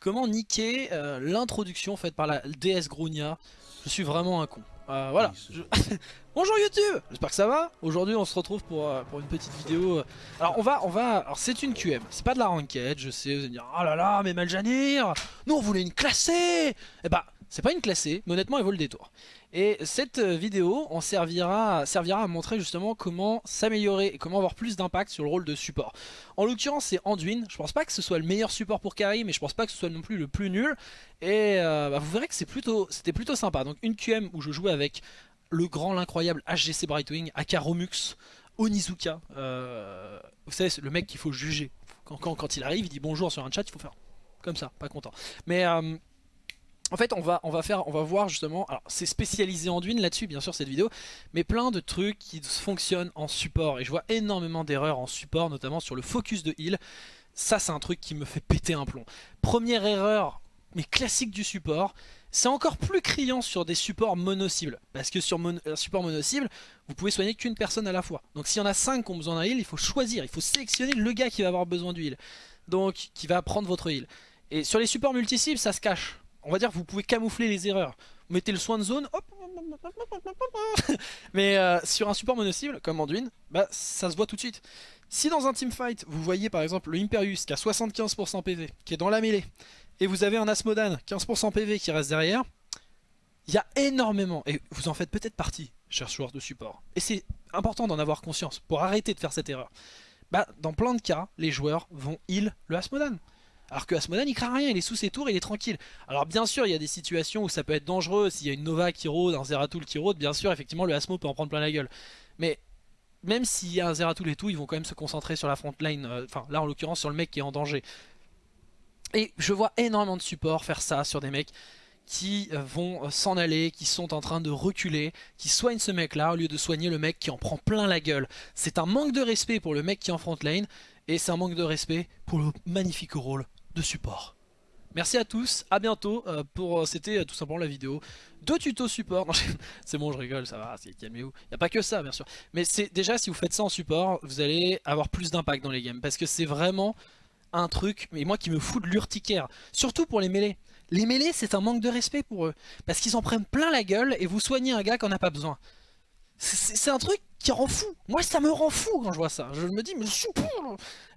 Comment niquer euh, l'introduction faite par la déesse Grunia? Je suis vraiment un con. Euh, voilà. Je... Bonjour YouTube J'espère que ça va. Aujourd'hui on se retrouve pour, euh, pour une petite vidéo. Alors on va... on va. Alors c'est une QM, c'est pas de la ranked, je sais, vous allez me dire Oh là là, mais Maljanir Nous on voulait une classée Eh bah, c'est pas une classée, mais honnêtement elle vaut le détour. Et cette vidéo en servira, servira à montrer justement comment s'améliorer et comment avoir plus d'impact sur le rôle de support. En l'occurrence c'est Anduin, je pense pas que ce soit le meilleur support pour carry mais je pense pas que ce soit non plus le plus nul. Et euh, bah, vous verrez que c'était plutôt, plutôt sympa. Donc une QM où je jouais avec le grand, l'incroyable HGC Brightwing, Aka Romux, Onizuka. Euh, vous savez le mec qu'il faut juger. Quand, quand, il arrive il dit bonjour sur un chat il faut faire comme ça, pas content. Mais... Euh, en fait on va, faire, on va voir justement, alors c'est spécialisé Anduin là-dessus bien sûr cette vidéo, mais plein de trucs qui fonctionnent en support et je vois énormément d'erreurs en support notamment sur le focus de heal, ça c'est un truc qui me fait péter un plomb. Première erreur, mais classique du support, c'est encore plus criant sur des supports mono-cibles, parce que sur un support mono-cible, vous pouvez soigner qu'une personne à la fois. Donc s'il y en a 5 qui ont besoin d'un heal, il faut choisir, il faut sélectionner le gars qui va avoir besoin du heal, donc qui va prendre votre heal. Et sur les supports multi-cibles, ça se cache on va dire que vous pouvez camoufler les erreurs. Vous mettez le soin de zone, hop, mais euh, sur un support mono-cible, comme Anduin, bah, ça se voit tout de suite. Si dans un teamfight, vous voyez par exemple le Imperius qui a 75% PV, qui est dans la mêlée, et vous avez un Asmodan, 15% PV qui reste derrière, il y a énormément, et vous en faites peut-être partie, chers joueurs de support, et c'est important d'en avoir conscience pour arrêter de faire cette erreur. Bah, dans plein de cas, les joueurs vont heal le Asmodan. Alors que Asmodan il craint rien, il est sous ses tours, il est tranquille. Alors bien sûr il y a des situations où ça peut être dangereux, s'il y a une Nova qui rôde, un Zeratul qui rôde, bien sûr effectivement le Asmo peut en prendre plein la gueule. Mais même s'il y a un Zeratul et tout, ils vont quand même se concentrer sur la front line, euh, enfin là en l'occurrence sur le mec qui est en danger. Et je vois énormément de supports faire ça sur des mecs qui euh, vont euh, s'en aller, qui sont en train de reculer, qui soignent ce mec là au lieu de soigner le mec qui en prend plein la gueule. C'est un manque de respect pour le mec qui est en front lane et c'est un manque de respect pour le magnifique rôle de support. Merci à tous, à bientôt euh, pour euh, c'était euh, tout simplement la vidéo de tuto support. C'est bon, je rigole, ça va, calmez-vous. Il n'y a pas que ça, bien sûr. Mais c'est déjà, si vous faites ça en support, vous allez avoir plus d'impact dans les games. Parce que c'est vraiment un truc, mais moi qui me fout de l'urticaire. Surtout pour les mêlées. Les mêlées, c'est un manque de respect pour eux. Parce qu'ils en prennent plein la gueule et vous soignez un gars qui n'en a pas besoin. C'est un truc qui rend fou. Moi, ça me rend fou quand je vois ça. Je me dis, mais je suis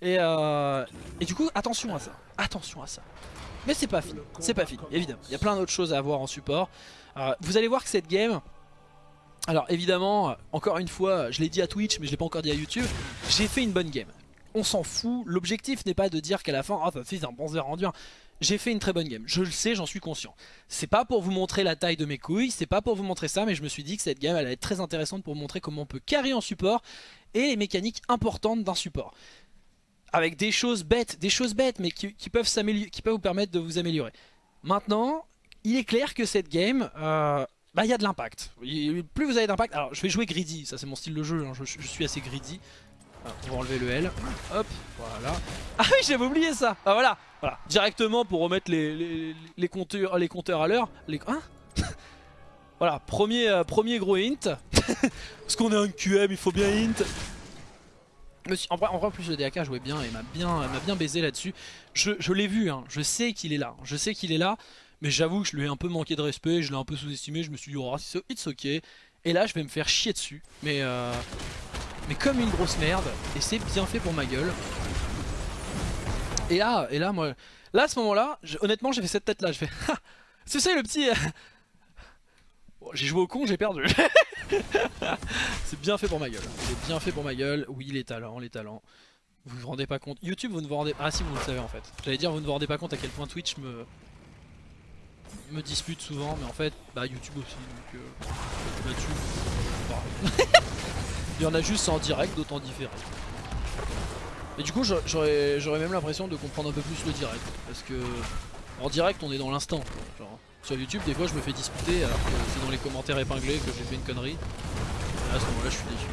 et, euh, et du coup, attention à ça. Attention à ça. Mais c'est pas fini. C'est pas fini, évidemment. Il y a plein d'autres choses à voir en support. Euh, vous allez voir que cette game... Alors évidemment, encore une fois, je l'ai dit à Twitch, mais je l'ai pas encore dit à YouTube, j'ai fait une bonne game. On s'en fout, l'objectif n'est pas de dire qu'à la fin, ah oh, ça un bon rendu j'ai fait une très bonne game. Je le sais, j'en suis conscient. C'est pas pour vous montrer la taille de mes couilles, c'est pas pour vous montrer ça, mais je me suis dit que cette game allait être très intéressante pour vous montrer comment on peut carry en support et les mécaniques importantes d'un support. Avec des choses bêtes, des choses bêtes, mais qui, peuvent, qui peuvent vous permettre de vous améliorer. Maintenant, il est clair que cette game, euh, bah il y a de l'impact. Plus vous avez d'impact, alors je vais jouer greedy, ça c'est mon style de jeu, hein. je, suis assez greedy. On va enlever le L. Hop, voilà. Ah oui, j'avais oublié ça. Ah voilà, voilà. Directement pour remettre les, compteurs, à l'heure. Les... Hein voilà, premier, euh, premier gros hint. Parce qu'on est un QM, il faut bien hint. En vrai, en en plus le DAK jouait bien et m'a bien, bien baisé là-dessus. Je, je l'ai vu, hein. je sais qu'il est là. Je sais qu'il est là, mais j'avoue que je lui ai un peu manqué de respect, je l'ai un peu sous-estimé. Je me suis dit, oh, it's ok. Et là, je vais me faire chier dessus. Mais euh, mais comme une grosse merde, et c'est bien fait pour ma gueule. Et là, et là, moi, là à ce moment-là, honnêtement j'ai fait cette tête là, je fais c'est ça le petit... j'ai joué au con, j'ai perdu. c'est bien fait pour ma gueule, c'est bien fait pour ma gueule, oui les talents, les talents. Vous vous rendez pas compte, YouTube vous ne vous rendez... Ah si vous le savez en fait, j'allais dire vous ne vous rendez pas compte à quel point Twitch me me dispute souvent, mais en fait, bah YouTube aussi, donc euh, là-dessus, Il y en a juste en direct, d'autant différent. Et du coup j'aurais même l'impression de comprendre un peu plus le direct. Parce que en direct on est dans l'instant. Sur YouTube des fois je me fais disputer alors que c'est dans les commentaires épinglés que j'ai fait une connerie. Et à ce moment là je suis déçu.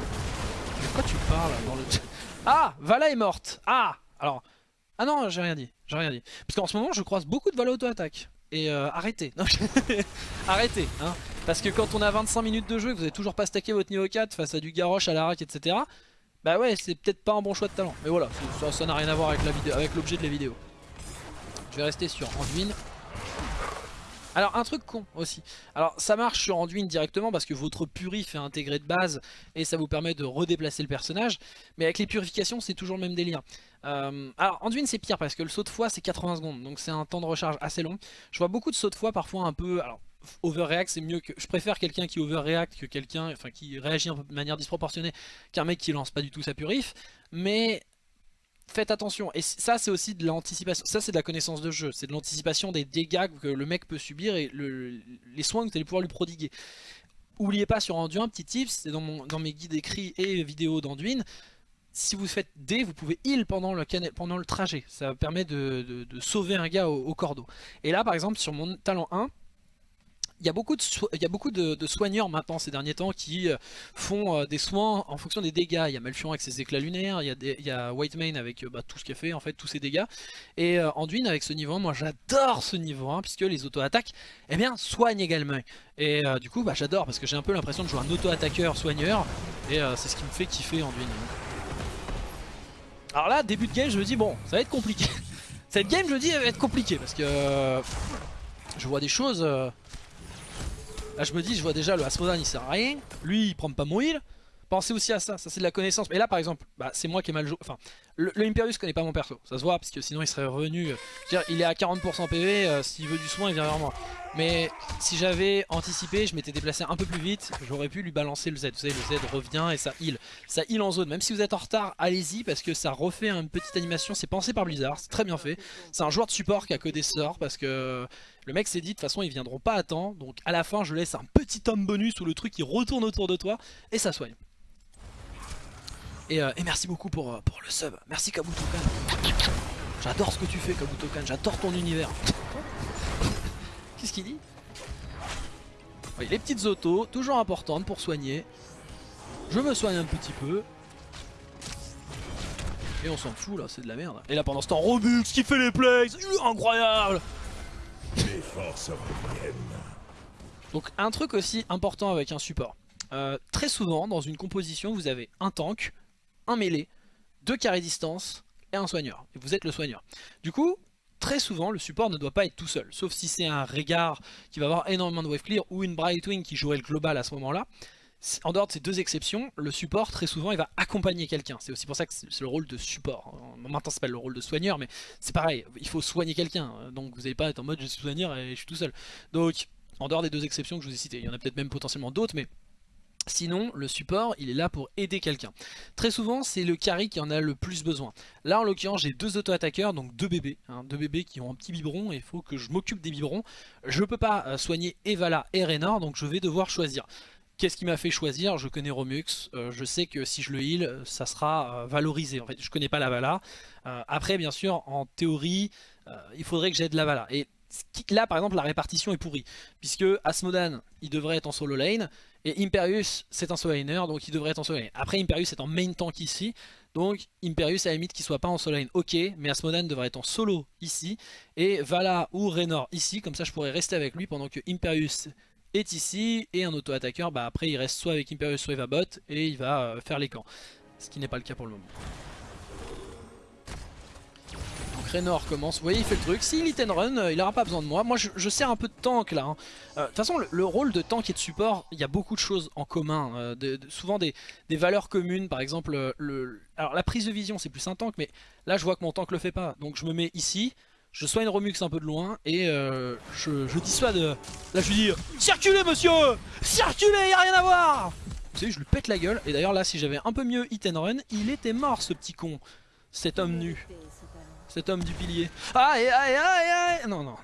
De quoi tu parles dans le... Ah Vala est morte Ah Alors... Ah non j'ai rien dit. J'ai rien dit. Parce qu'en ce moment je croise beaucoup de Vala auto-attaque. Et euh, arrêtez. arrêtez. Hein. Parce que quand on a 25 minutes de jeu, que vous n'avez toujours pas stacké votre niveau 4 face à du Garrosh, à la rack, etc. Bah ouais, c'est peut-être pas un bon choix de talent. Mais voilà, ça n'a rien à voir avec l'objet de la vidéo. Je vais rester sur Anduin. Alors un truc con aussi, alors ça marche sur Anduin directement parce que votre purif est intégré de base et ça vous permet de redéplacer le personnage, mais avec les purifications c'est toujours le même délire. Euh, alors Anduin c'est pire parce que le saut de foi c'est 80 secondes donc c'est un temps de recharge assez long. Je vois beaucoup de sauts de foi parfois un peu, alors overreact c'est mieux que, je préfère quelqu'un qui overreact que quelqu'un, enfin qui réagit de manière disproportionnée qu'un mec qui lance pas du tout sa purif, mais faites attention. Et ça, c'est aussi de l'anticipation. Ça, c'est de la connaissance de jeu. C'est de l'anticipation des dégâts que le mec peut subir et les soins que vous allez pouvoir lui prodiguer. Oubliez pas sur Anduin, petit tips, c'est dans, dans, mes guides écrits et vidéos d'Anduin. Si vous faites D, vous pouvez heal pendant le, pendant le trajet. Ça permet de, sauver un gars au, au cordeau. Et là, par exemple, sur mon talent 1, il y a beaucoup, de, soigneurs maintenant ces derniers temps qui euh, font euh, des soins en fonction des dégâts. Il y a Malfion avec ses éclats lunaires, il y a, des, il y a Whitemane avec euh, bah, tout ce qu'il a fait, en fait, tous ses dégâts. Et Anduin avec ce niveau 1, moi j'adore ce niveau 1 puisque les auto-attaques eh bien, soignent également. Et du coup bah, j'adore parce que j'ai un peu l'impression de jouer un auto-attaqueur soigneur et c'est ce qui me fait kiffer Anduin. Alors là, début de game, je me dis bon, ça va être compliqué. Cette game, je me dis, elle va être compliquée parce que je vois des choses... Je me dis, je vois déjà le Asmodan il sert à rien. Lui il prend pas mon heal. Pensez aussi à ça, ça c'est de la connaissance. Mais là par exemple, bah, c'est moi qui ai mal joué. Enfin, le, Imperius connaît pas mon perso, ça se voit parce que sinon il serait revenu. dire, il est à 40% PV, euh, s'il veut du soin il vient vers moi. Mais si j'avais anticipé, je m'étais déplacé un peu plus vite, j'aurais pu lui balancer le Z. Vous savez, le Z revient et ça heal. Ça heal en zone. Même si vous êtes en retard, allez-y parce que ça refait une petite animation. C'est pensé par Blizzard, c'est très bien fait. C'est un joueur de support qui a codé ce sort parce que le mec s'est dit de toute façon ils viendront pas à temps. Donc à la fin, je laisse un petit homme bonus où le truc il retourne autour de toi et ça soigne. Euh, et, merci beaucoup pour, euh, pour le sub. Merci Kabutokan. J'adore ce que tu fais Kabutokan, j'adore ton univers. Qu'est-ce qu'il dit? Oui, Les petites autos, toujours importantes pour soigner. Je me soigne un petit peu. Et on s'en fout là, c'est de la merde. Et là pendant ce temps, Robux qui fait les plays, incroyable Donc un truc aussi important avec un support. Euh, très souvent dans une composition vous avez un tank, un mêlé, deux carrés distance et un soigneur. Et vous êtes le soigneur. Du coup, très souvent, le support ne doit pas être tout seul. Sauf si c'est un Régard qui va avoir énormément de wave clear ou une Brightwing qui jouerait le global à ce moment-là. En dehors de ces deux exceptions, le support, très souvent, il va accompagner quelqu'un. C'est aussi pour ça que c'est le rôle de support. Maintenant, c'est pas le rôle de soigneur, mais c'est pareil. Il faut soigner quelqu'un. Donc, vous n'allez pas être en mode je suis soigneur et je suis tout seul. Donc, en dehors des deux exceptions que je vous ai citées, il y en a peut-être même potentiellement d'autres, mais Sinon, le support, il est là pour aider quelqu'un. Très souvent, c'est le carry qui en a le plus besoin. Là, en l'occurrence, j'ai deux auto-attaqueurs, donc deux bébés. Hein, deux bébés qui ont un petit biberon et il faut que je m'occupe des biberons. Je peux pas euh, soigner Evala et Reynor, donc je vais devoir choisir. Qu'est-ce qui m'a fait choisir? Je connais Romux, euh, je sais que si je le heal, ça sera euh, valorisé. En fait, je connais pas la Vala. après, bien sûr, en théorie, il faudrait que j'aide la Vala. Là, par exemple, la répartition est pourrie. Puisque Asmodan, il devrait être en solo lane. Et Imperius, c'est un solo laner, donc il devrait être en solo lane. Après, Imperius est en main tank ici. Donc Imperius, à la limite, qu'il soit pas en solo lane, ok. Mais Asmodan devrait être en solo ici. Et Vala ou Raynor ici. Comme ça, je pourrais rester avec lui pendant que Imperius est ici. Et un auto-attaqueur, bah après, il reste soit avec Imperius, soit il va bot. Et il va euh, faire les camps. Ce qui n'est pas le cas pour le moment. Raynor commence, vous voyez il fait le truc, s'il hit and run, euh, il aura pas besoin de moi, moi je, sers un peu de tank là. Hein. Euh, de toute façon le, rôle de tank et de support, il y a beaucoup de choses en commun, euh, souvent des, valeurs communes, par exemple, la prise de vision c'est plus un tank, mais là je vois que mon tank le fait pas, donc je me mets ici, je soigne Romux un peu de loin et je, je dissuade, là je lui dis « Circulez monsieur! Circulez, y a rien à voir !» Vous savez, je lui pète la gueule, et d'ailleurs là si j'avais un peu mieux hit and run, il était mort ce petit con, cet homme nu cet homme du pilier. Aïe aïe aïe aïe Non, non, non,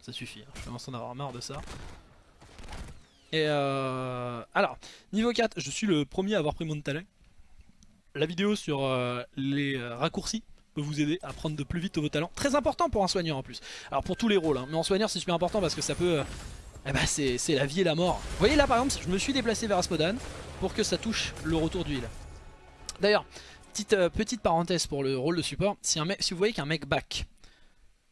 ça suffit, hein. je commence à en avoir marre de ça. Et euh... Alors, niveau 4, je suis le premier à avoir pris mon talent. La vidéo sur euh, les euh, raccourcis peut vous aider à prendre de plus vite vos talents. Très important pour un soigneur en plus. Alors pour tous les rôles, hein. mais en soigneur c'est super important parce que ça peut... Euh, eh ben c'est la vie et la mort. Vous voyez là par exemple, je me suis déplacé vers Aspodan pour que ça touche le retour d'huile. D'ailleurs, Petite, euh, petite parenthèse pour le rôle de support, si vous voyez qu'un mec back,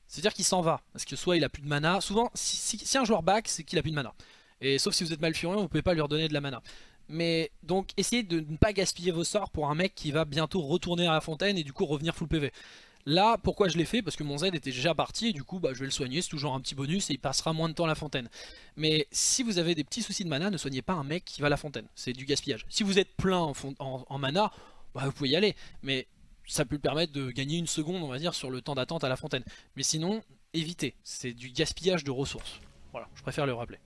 c'est-à-dire qu'il s'en va, parce que soit il a plus de mana, souvent si, un joueur back c'est qu'il a plus de mana. Et sauf si vous êtes Malfurion, vous pouvez pas lui redonner de la mana. Mais donc essayez de ne pas gaspiller vos sorts pour un mec qui va bientôt retourner à la fontaine et du coup revenir full PV. Là, pourquoi je l'ai fait? Parce que mon Z était déjà parti et du coup bah, je vais le soigner, c'est toujours un petit bonus et il passera moins de temps à la fontaine. Mais si vous avez des petits soucis de mana, ne soignez pas un mec qui va à la fontaine, c'est du gaspillage. Si vous êtes plein en, mana, bah, vous pouvez y aller, mais ça peut permettre de gagner une seconde on va dire sur le temps d'attente à la fontaine. Mais sinon, évitez, c'est du gaspillage de ressources. Voilà, je préfère le rappeler.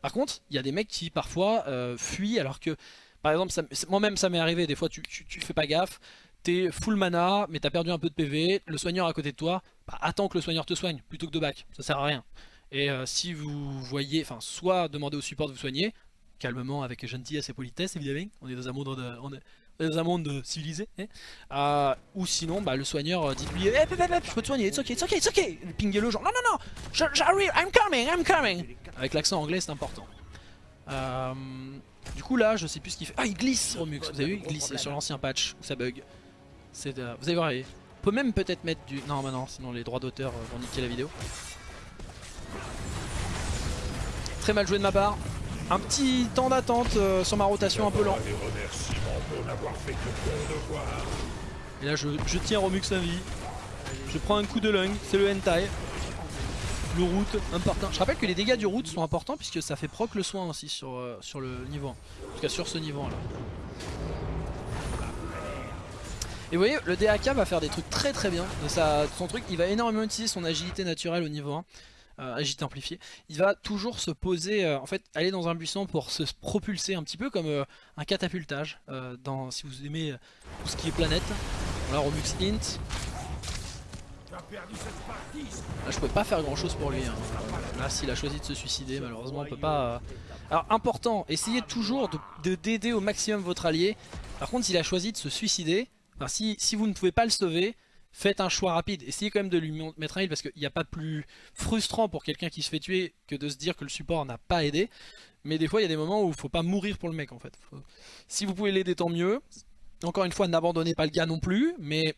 Par contre, il y a des mecs qui parfois euh, fuient alors que, par exemple, moi-même ça m'est arrivé, des fois tu, tu, fais pas gaffe, t'es full mana, mais t'as perdu un peu de PV, le soigneur à côté de toi, bah, attends que le soigneur te soigne, plutôt que de back, ça sert à rien. Et euh, si vous voyez, enfin, soit demandez au support de vous soigner, calmement, avec gentillesse et politesse évidemment, on est dans un monde de, on est, dans un monde civilisé, hein. euh, ou sinon, bah, le soigneur, dites-lui, hey, eh, je peux te soigner, it's ok, it's ok, it's ok, pinguez le genre, non, non, non, j'arrive, I'm coming, I'm coming, avec l'accent anglais c'est important. Euh, du coup là, je sais plus ce qu'il fait. Ah, il glisse Romux, vous avez vu Il glisse sur l'ancien patch où ça bug. Euh, vous allez voir, on peut même peut-être mettre du... Non, bah non, sinon les droits d'auteur euh, vont niquer la vidéo. Très mal joué de ma part. Un petit temps d'attente sur ma rotation un peu lent. Et là je, tiens Romux à vie. Je prends un coup de lung, c'est le hentai le route important. Je rappelle que les dégâts du route sont importants puisque ça fait proc le soin aussi sur, euh, sur le niveau 1. En tout cas sur ce niveau 1 là. Et vous voyez, le DAK va faire des trucs très très bien sa, son truc. Il va énormément utiliser son agilité naturelle au niveau 1. Euh, agilité amplifiée. Il va toujours se poser, euh, en fait, aller dans un buisson pour se propulser un petit peu comme un catapultage. dans, si vous aimez tout ce qui est planète. Voilà, Romux Int. Là je pouvais pas faire grand chose pour lui. Hein. Là s'il a choisi de se suicider malheureusement on peut pas... Euh. Alors important, essayez toujours de d'aider au maximum votre allié. Par contre s'il a choisi de se suicider, si, si vous ne pouvez pas le sauver, faites un choix rapide. Essayez quand même de lui mettre un heal parce qu'il n'y a pas plus frustrant pour quelqu'un qui se fait tuer que de se dire que le support n'a pas aidé. Mais des fois il y a des moments où il faut pas mourir pour le mec en fait. Si vous pouvez l'aider tant mieux. Encore une fois n'abandonnez pas le gars non plus, mais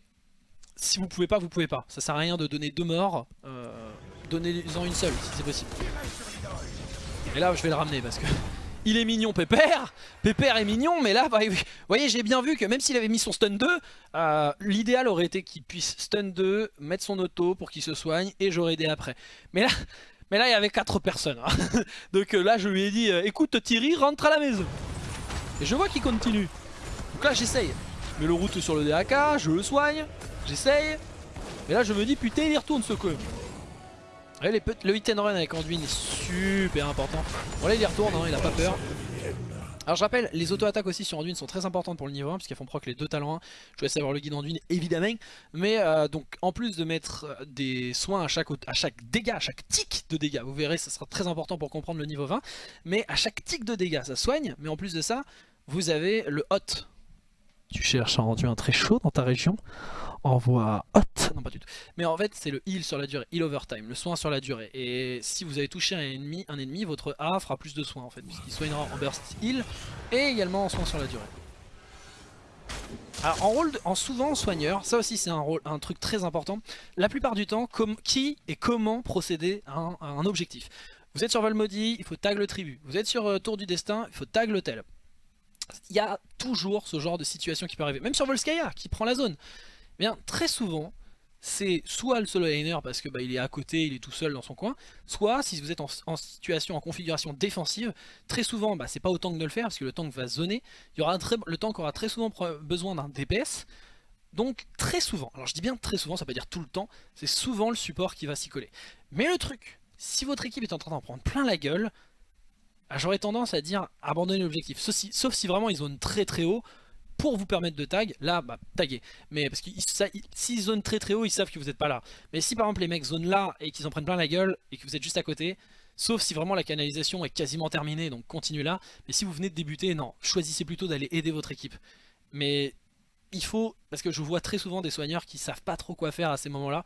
si vous pouvez pas, vous pouvez pas. Ça sert à rien de donner deux morts. Euh, Donnez-en une seule si c'est possible. Et là je vais le ramener parce que il est mignon Pépère. Pépère est mignon mais là bah, vous voyez j'ai bien vu que même s'il avait mis son stun 2 euh, L'idéal aurait été qu'il puisse stun 2 Mettre son auto pour qu'il se soigne Et j'aurais aidé après. Mais là mais là il y avait 4 personnes hein. Donc euh, là je lui ai dit euh, écoute Thierry rentre à la maison. Et je vois qu'il continue. Donc là j'essaye. Je mets le route sur le DAK Je le soigne J'essaye. Mais là je me dis putain il y retourne ce coup. le hit and run avec Anduin est super important. Bon là il y retourne, hein, il a pas peur. Alors je rappelle, les auto-attaques aussi sur Anduin sont très importantes pour le niveau 1 puisqu'elles font proc les deux talents 1. Je essayer d'avoir le guide Anduin évidemment. Mais euh, donc en plus de mettre euh, des soins à chaque, à chaque dégât, à chaque tic de dégâts, vous verrez ça sera très important pour comprendre le niveau 20. Mais à chaque tic de dégâts ça soigne, mais en plus de ça, vous avez le hot. Tu cherches un rendu un très chaud dans ta région envoie hot, non pas du tout, mais en fait c'est le heal sur la durée, heal over time, le soin sur la durée, et si vous avez touché un ennemi, un ennemi votre A fera plus de soins en fait, puisqu'il soignera en burst heal, et également en soin sur la durée. Alors en rôle, en souvent soigneur, ça aussi c'est un, rôle, un truc très important, la plupart du temps, qui et comment procéder à un, objectif? Vous êtes sur Valmody, il faut tag le tribu, vous êtes sur euh, Tour du Destin, il faut tag l'hôtel. Il y a toujours ce genre de situation qui peut arriver, même sur Volskaya qui prend la zone bien très souvent c'est soit le solo laner parce que bah, il est à côté, il est tout seul dans son coin, soit si vous êtes en, situation, en configuration défensive, très souvent bah, c'est pas au tank de le faire parce que le tank va zoner, il aura le tank aura très souvent besoin d'un DPS, donc très souvent, alors je dis bien très souvent, ça veut pas dire tout le temps, c'est souvent le support qui va s'y coller. Mais le truc, si votre équipe est en train d'en prendre plein la gueule, bah, j'aurais tendance à dire abandonner l'objectif, sauf si vraiment ils zonent très très haut, pour vous permettre de tag, là, bah, taguer. Mais parce que s'ils zonent très très haut, ils savent que vous n'êtes pas là. Mais si par exemple les mecs zonent là et qu'ils en prennent plein la gueule et que vous êtes juste à côté, sauf si vraiment la canalisation est quasiment terminée, donc continuez là. Mais si vous venez de débuter, non, choisissez plutôt d'aller aider votre équipe. Mais il faut, parce que je vois très souvent des soigneurs qui savent pas trop quoi faire à ces moments-là.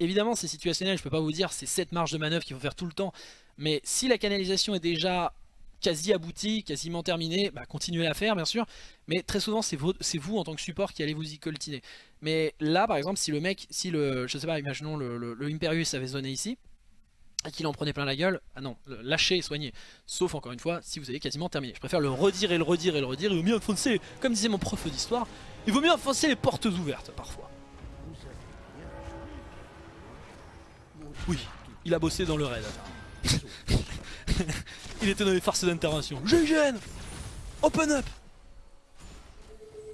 Évidemment, c'est situationnel, je peux pas vous dire c'est cette marge de manœuvre qu'il faut faire tout le temps. Mais si la canalisation est déjà quasi abouti, quasiment terminé, bah, continuez à faire bien sûr, mais très souvent c'est vous, en tant que support qui allez vous y coltiner. Mais là par exemple si le mec, si le, je sais pas, imaginons le, Imperius avait zoné ici, et qu'il en prenait plein la gueule, ah non, lâcher et soigner. Sauf encore une fois, si vous avez quasiment terminé. Je préfère le redire et le redire et le redire, il vaut mieux enfoncer, comme disait mon prof d'histoire, il vaut mieux enfoncer les portes ouvertes parfois. Oui, il a bossé dans le raid. il était dans les farces d'intervention. GGN Open up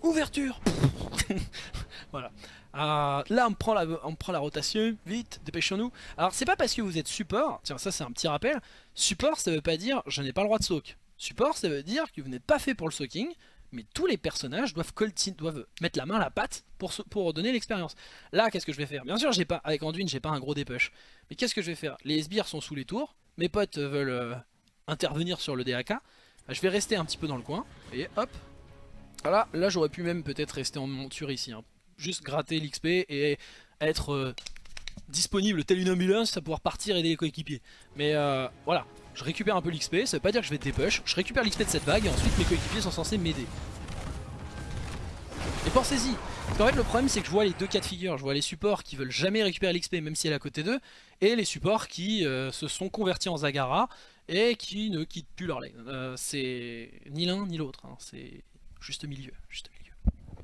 Ouverture Voilà. Euh, là on prend, la, on prend la rotation, vite, dépêchons-nous. Alors c'est pas parce que vous êtes support, tiens ça c'est un petit rappel, support ça veut pas dire je n'ai pas le droit de soak. Support ça veut dire que vous n'êtes pas fait pour le soaking, mais tous les personnages doivent, doivent mettre la main à la patte pour, pour donner l'expérience. Là qu'est-ce que je vais faire? Bien sûr j'ai pas, avec Anduin j'ai pas un gros dépush, mais qu'est-ce que je vais faire? Les sbires sont sous les tours, mes potes veulent euh, intervenir sur le DAK, bah, je vais rester un petit peu dans le coin, et hop, voilà, là j'aurais pu même peut-être rester en monture ici, hein. Juste gratter l'XP et être euh, disponible tel une ambulance à pouvoir partir aider les coéquipiers. Mais euh, voilà, je récupère un peu l'XP, ça veut pas dire que je vais dépush, je récupère l'XP de cette vague et ensuite mes coéquipiers sont censés m'aider. Et pensez-y, en fait le problème c'est que je vois les deux cas de figure, je vois les supports qui veulent jamais récupérer l'XP même si elle est à côté d'eux, et les supports qui euh, se sont convertis en Zagara et qui ne quittent plus leur lane. c'est ni l'un ni l'autre, hein. c'est juste milieu, juste milieu.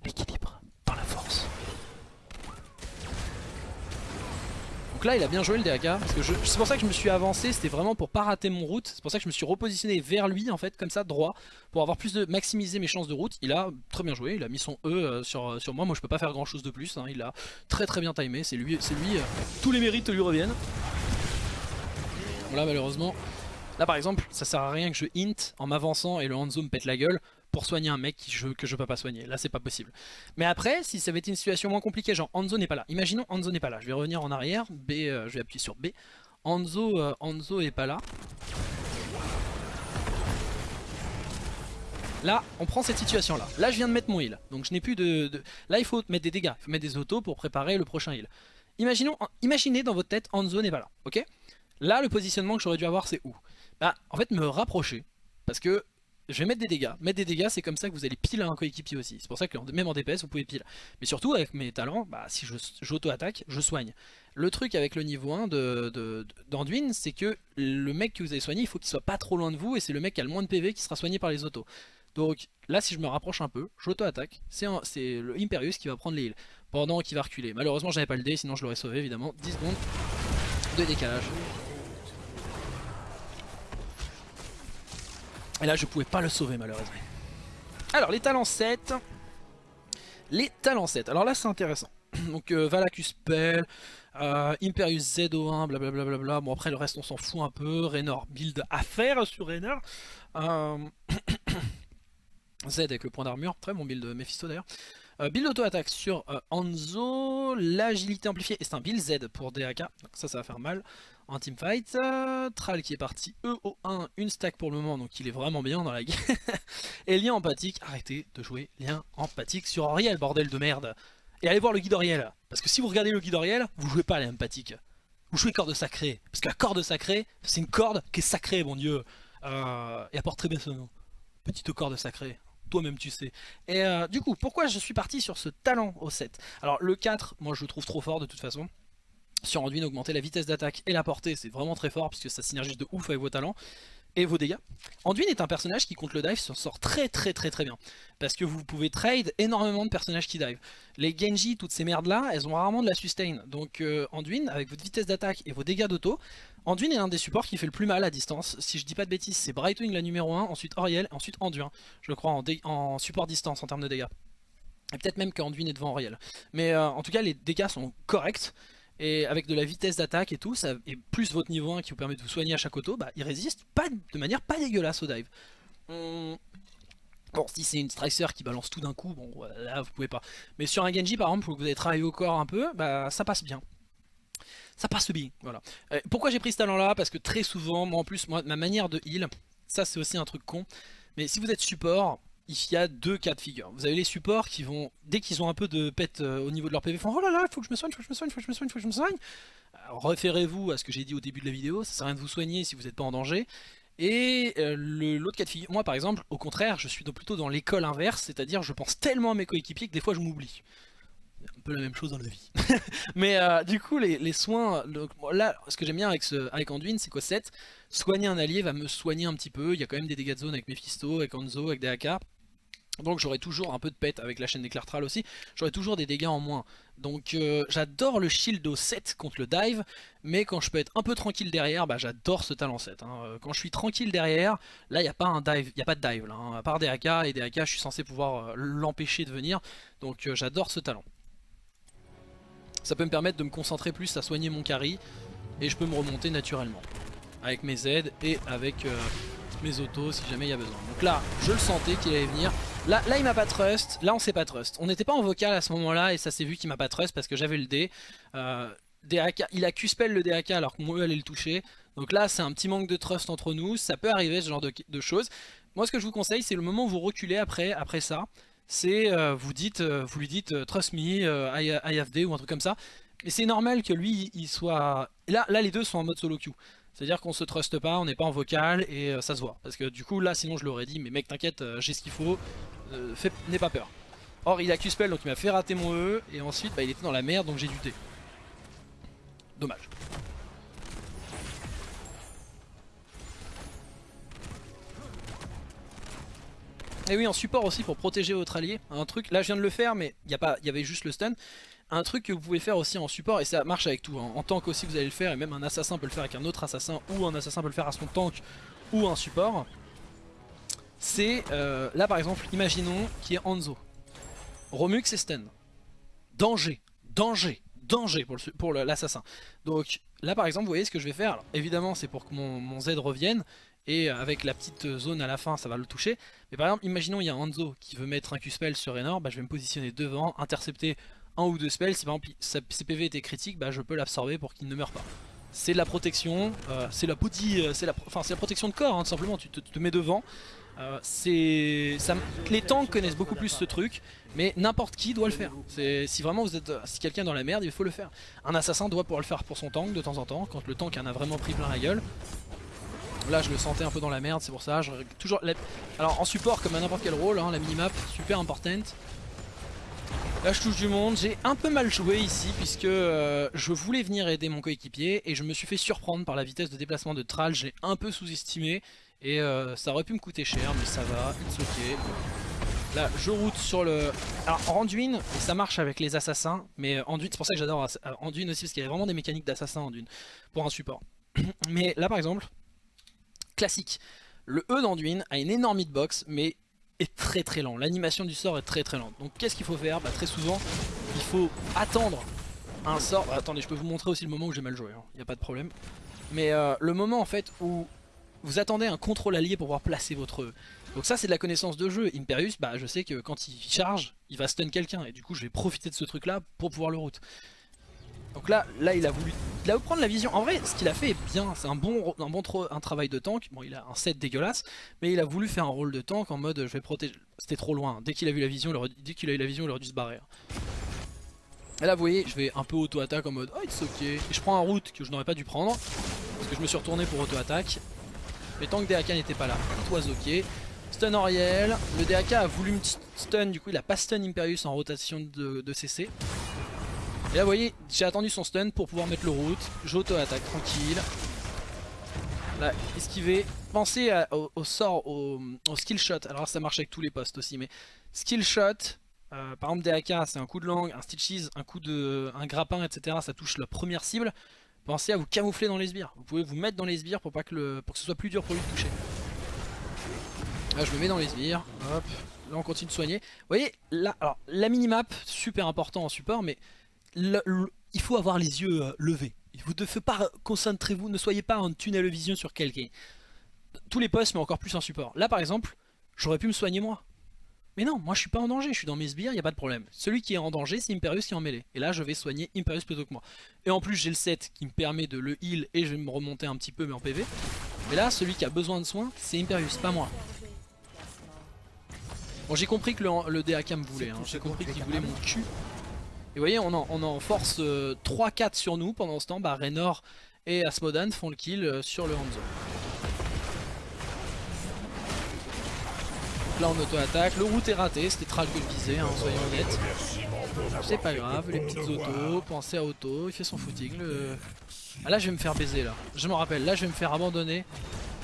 L'équilibre la force. Donc là il a bien joué le DAK, c'est pour ça que je me suis avancé, c'était vraiment pour pas rater mon route, c'est pour ça que je me suis repositionné vers lui en fait, comme ça, droit, pour avoir plus de maximiser mes chances de route. Il a très bien joué, il a mis son E euh, sur, euh, sur moi, moi je peux pas faire grand chose de plus, hein. il a très très bien timé, c'est lui, c'est lui, euh, tous les mérites lui reviennent. Bon là malheureusement, là par exemple ça sert à rien que je hint en m'avançant et le Hanzo me pète la gueule, pour soigner un mec que je, que je peux pas soigner. Là, c'est pas possible. Mais après, si ça avait été une situation moins compliquée, genre Hanzo n'est pas là. Imaginons Hanzo n'est pas là. Je vais revenir en arrière. B, euh, je vais appuyer sur B. Hanzo, euh, est pas là. Là, on prend cette situation là. Là, je viens de mettre mon heal. Donc je n'ai plus de, Là, il faut mettre des dégâts. Il faut mettre des autos pour préparer le prochain heal. Imaginons, imaginez dans votre tête, Hanzo n'est pas là. Ok? Là, le positionnement que j'aurais dû avoir, c'est où? Bah, en fait, me rapprocher. Parce que je vais mettre des dégâts. Mettre des dégâts, c'est comme ça que vous allez pile un coéquipier aussi. C'est pour ça que même en DPS, vous pouvez pile. Mais surtout, avec mes talents, bah, si j'auto-attaque, je, soigne. Le truc avec le niveau 1 d'Anduin, c'est que le mec que vous avez soigné, il faut qu'il soit pas trop loin de vous, et c'est le mec qui a le moins de PV qui sera soigné par les autos. Donc là, si je me rapproche un peu, j'auto-attaque. C'est le Imperius qui va prendre les heals, pendant qu'il va reculer. Malheureusement, j'avais pas le dé, sinon je l'aurais sauvé, évidemment. 10 secondes de décalage. Et là je pouvais pas le sauver malheureusement. Alors les talents 7. Les talents 7. Alors là c'est intéressant. Donc euh, Valacus Pell, euh, Imperius ZO1, blablabla. Bla bon après le reste on s'en fout un peu. Raynor build à faire sur Raynor. Euh, Z avec le point d'armure, très bon build Mephisto d'ailleurs. build auto-attaque sur Anzo, l'agilité amplifiée, et c'est un build Z pour DAK, donc ça ça va faire mal en teamfight. Euh, Tral qui est parti EO1, une stack pour le moment, donc il est vraiment bien dans la guerre. Et lien empathique, arrêtez de jouer lien empathique sur Ariel, bordel de merde. Et allez voir le guide Ariel, parce que si vous regardez le guide Ariel, vous jouez pas à l'empathique. Vous jouez corde sacrée, parce que la corde sacrée, c'est une corde qui est sacrée, mon dieu. Euh, et apporte très bien ce nom. Petite corde sacrée toi-même tu sais. Et euh, du coup, pourquoi je suis parti sur ce talent au 7 Alors le 4, moi je le trouve trop fort de toute façon sur Anduin augmenter la vitesse d'attaque et la portée, c'est vraiment très fort puisque ça synergise de ouf avec vos talents et vos dégâts. Anduin est un personnage qui contre le dive s'en sort très très très très bien. Parce que vous pouvez trade énormément de personnages qui dive. Les Genji, toutes ces merdes là, elles ont rarement de la sustain. Donc euh, Anduin, avec votre vitesse d'attaque et vos dégâts d'auto, Anduin est un des supports qui fait le plus mal à distance. Si je dis pas de bêtises, c'est Brightwing la numéro 1, ensuite Oriel, ensuite Anduin. Je crois en, en support distance en termes de dégâts. Et peut-être même qu'Anduin est devant Oriel. Mais euh, en tout cas les dégâts sont corrects et avec de la vitesse d'attaque et tout, ça, et plus votre niveau 1 qui vous permet de vous soigner à chaque auto, bah, il résiste pas, de manière pas dégueulasse au dive. Bon, si c'est une Stricer qui balance tout d'un coup, bon, là vous pouvez pas. Mais sur un Genji par exemple, vous avez travaillé au corps un peu, bah ça passe bien. Ça passe bien, voilà. Euh, pourquoi j'ai pris ce talent là Parce que très souvent, moi en plus, moi, ma manière de heal, ça c'est aussi un truc con, mais si vous êtes support, il y a deux cas de figure. Vous avez les supports qui vont, dès qu'ils ont un peu de pète euh, au niveau de leur PV, font oh là là, il faut que je me soigne, il faut que je me soigne, il faut que je me soigne, il faut que je me soigne. Référez-vous à ce que j'ai dit au début de la vidéo, ça sert à rien de vous soigner si vous n'êtes pas en danger. Et euh, l'autre cas de figure, moi par exemple, au contraire, je suis plutôt dans l'école inverse, c'est-à-dire je pense tellement à mes coéquipiers que des fois je m'oublie. un peu la même chose dans la vie. Mais euh, du coup, les, soins, là, ce que j'aime bien avec, ce, avec Anduin, c'est qu'au 7, soigner un allié va me soigner un petit peu. Il y a quand même des dégâts de zone avec Mephisto, avec Anzo, avec des AK. Donc j'aurai toujours un peu de pète avec la chaîne d'éclairtral aussi, j'aurai toujours des dégâts en moins. Donc euh, j'adore le shield au 7 contre le dive, mais quand je peux être un peu tranquille derrière, bah, j'adore ce talent 7. Hein. Euh, quand je suis tranquille derrière, là il n'y a pas un dive, il a pas de dive hein. à part des AK, et des AK je suis censé pouvoir euh, l'empêcher de venir, donc j'adore ce talent. Ça peut me permettre de me concentrer plus à soigner mon carry, et je peux me remonter naturellement, avec mes aides et avec mes autos si jamais il y a besoin. Donc là, je le sentais qu'il allait venir. Là, là il m'a pas trust, là on sait pas trust. On n'était pas en vocal à ce moment-là et ça s'est vu qu'il m'a pas trust parce que j'avais le D. Euh, il a Q-spell le DAK alors que moi allait le toucher. Donc là c'est un petit manque de trust entre nous, ça peut arriver ce genre de, choses. Moi ce que je vous conseille c'est le moment où vous reculez après, après ça, c'est euh, vous dites, euh, vous lui dites trust me, I, ou un truc comme ça. Mais c'est normal que lui il soit... Là, là les deux sont en mode solo queue. C'est-à-dire qu'on se truste pas, on n'est pas en vocal et euh, ça se voit. Parce que du coup là sinon je l'aurais dit, mais mec t'inquiète, euh, j'ai ce qu'il faut, euh, n'aie pas peur. Or il a Q-Spell donc il m'a fait rater mon E et ensuite bah, il était dans la merde donc j'ai dû T. Dommage. Et oui en support aussi pour protéger votre allié, un truc, là je viens de le faire mais il y, y avait juste le stun un truc que vous pouvez faire aussi en support, et ça marche avec tout, hein. en tank aussi vous allez le faire, et même un assassin peut le faire avec un autre assassin, ou un assassin peut le faire à son tank, ou un support, c'est, euh, là par exemple, imaginons qu'il y ait Hanzo. Romux et stun. Danger, danger, danger pour l'assassin. Donc là par exemple, vous voyez ce que je vais faire, évidemment c'est pour que mon, Z revienne, et avec la petite zone à la fin ça va le toucher, mais par exemple, imaginons il y a Hanzo qui veut mettre un Q-spell sur Raynor, bah, je vais me positionner devant, intercepter un ou deux spells, si par exemple ses PV était critique, bah, je peux l'absorber pour qu'il ne meure pas. C'est de la protection, euh, c'est la euh, c'est la protection de corps, hein, tout simplement, tu te, mets devant. Euh, ça, les tanks connaissent beaucoup plus ce truc, mais n'importe qui doit le faire. Si vraiment vous êtes si quelqu'un dans la merde, il faut le faire. Un assassin doit pouvoir le faire pour son tank de temps en temps, quand le tank en a vraiment pris plein la gueule. Là je le sentais un peu dans la merde, c'est pour ça. Je, toujours Alors en support comme à n'importe quel rôle, hein, la minimap super importante. Là je touche du monde, j'ai un peu mal joué ici puisque euh, je voulais venir aider mon coéquipier et je me suis fait surprendre par la vitesse de déplacement de Tral, j'ai un peu sous-estimé et euh, ça aurait pu me coûter cher mais ça va, it's ok. Là je route sur le... Alors Anduin, ça marche avec les assassins mais Anduin, c'est pour ça que j'adore Anduin aussi parce qu'il y a vraiment des mécaniques d'assassin Anduin pour un support. mais là par exemple, classique, le E d'Anduin a une énorme hitbox mais est très très lent. L'animation du sort est très très lente. Donc qu'est-ce qu'il faut faire? Bah, Très souvent, il faut attendre un sort. Bah, attendez, je peux vous montrer aussi le moment où j'ai mal joué, il hein. n'y a pas de problème. Mais euh, le moment en fait où vous attendez un contrôle allié pour pouvoir placer votre... E. Donc ça c'est de la connaissance de jeu. Imperius, bah, je sais que quand il charge, il va stun quelqu'un. Et du coup je vais profiter de ce truc là pour pouvoir le route. Donc là, là il a voulu il a voulu prendre la vision. En vrai, ce qu'il a fait est bien. C'est un bon, un bon un travail de tank. Bon, il a un set dégueulasse, mais il a voulu faire un rôle de tank en mode je vais protéger. C'était trop loin. Dès qu'il a vu la vision, dès qu'il a eu la vision, il aurait dû se barrer. Et là, vous voyez, je vais un peu auto-attaque en mode oh, it's ok. Et je prends un route que je n'aurais pas dû prendre parce que je me suis retourné pour auto-attaque. Mais tant que DAK n'était pas là, it was ok. Stun Oriel, le DAK a voulu me stun, du coup il a pas stun Imperius en rotation de CC. Et là vous voyez, j'ai attendu son stun pour pouvoir mettre le route. J'auto-attaque tranquille. Là, esquiver. Pensez au, sort, au, skill shot. Alors ça marche avec tous les postes aussi, mais skill shot. Euh, par exemple DAK c'est un coup de langue, un stitches, un coup de, un grappin, etc. Ça touche la première cible. Pensez à vous camoufler dans les sbires. Vous pouvez vous mettre dans les sbires pour, pas que le, pour que ce soit plus dur pour lui de toucher. Là je me mets dans les sbires. Hop. Là on continue de soigner. Vous voyez, là, alors la minimap, super important en support, mais il faut avoir les yeux euh, levés. Vous ne pas concentrez-vous, ne soyez pas en tunnel vision sur quelqu'un. Tous les postes, mais encore plus en support. Là, par exemple, j'aurais pu me soigner moi. Mais non, moi je suis pas en danger, je suis dans mes sbires, il n'y a pas de problème. Celui qui est en danger, c'est Imperius qui est en mêlée. Et là, je vais soigner Imperius plutôt que moi. Et en plus, j'ai le set qui me permet de le heal et je vais me remonter un petit peu, mais en PV. Mais là, celui qui a besoin de soins, c'est Imperius, pas moi. Bon, j'ai compris que le, le DAK me voulait, hein. j'ai compris qu'il voulait mon cul. Et vous voyez, on en, force 3-4 euh, sur nous pendant ce temps. Bah, Raynor et Asmodan font le kill euh, sur le Hanzo. là en auto-attaque. Le route est raté, c'était Tral que hein, soyons honnêtes. C'est pas grave, les petites autos, pensez à auto, il fait son footing. Le... Ah là je vais me faire baiser là, je me rappelle, là je vais me faire abandonner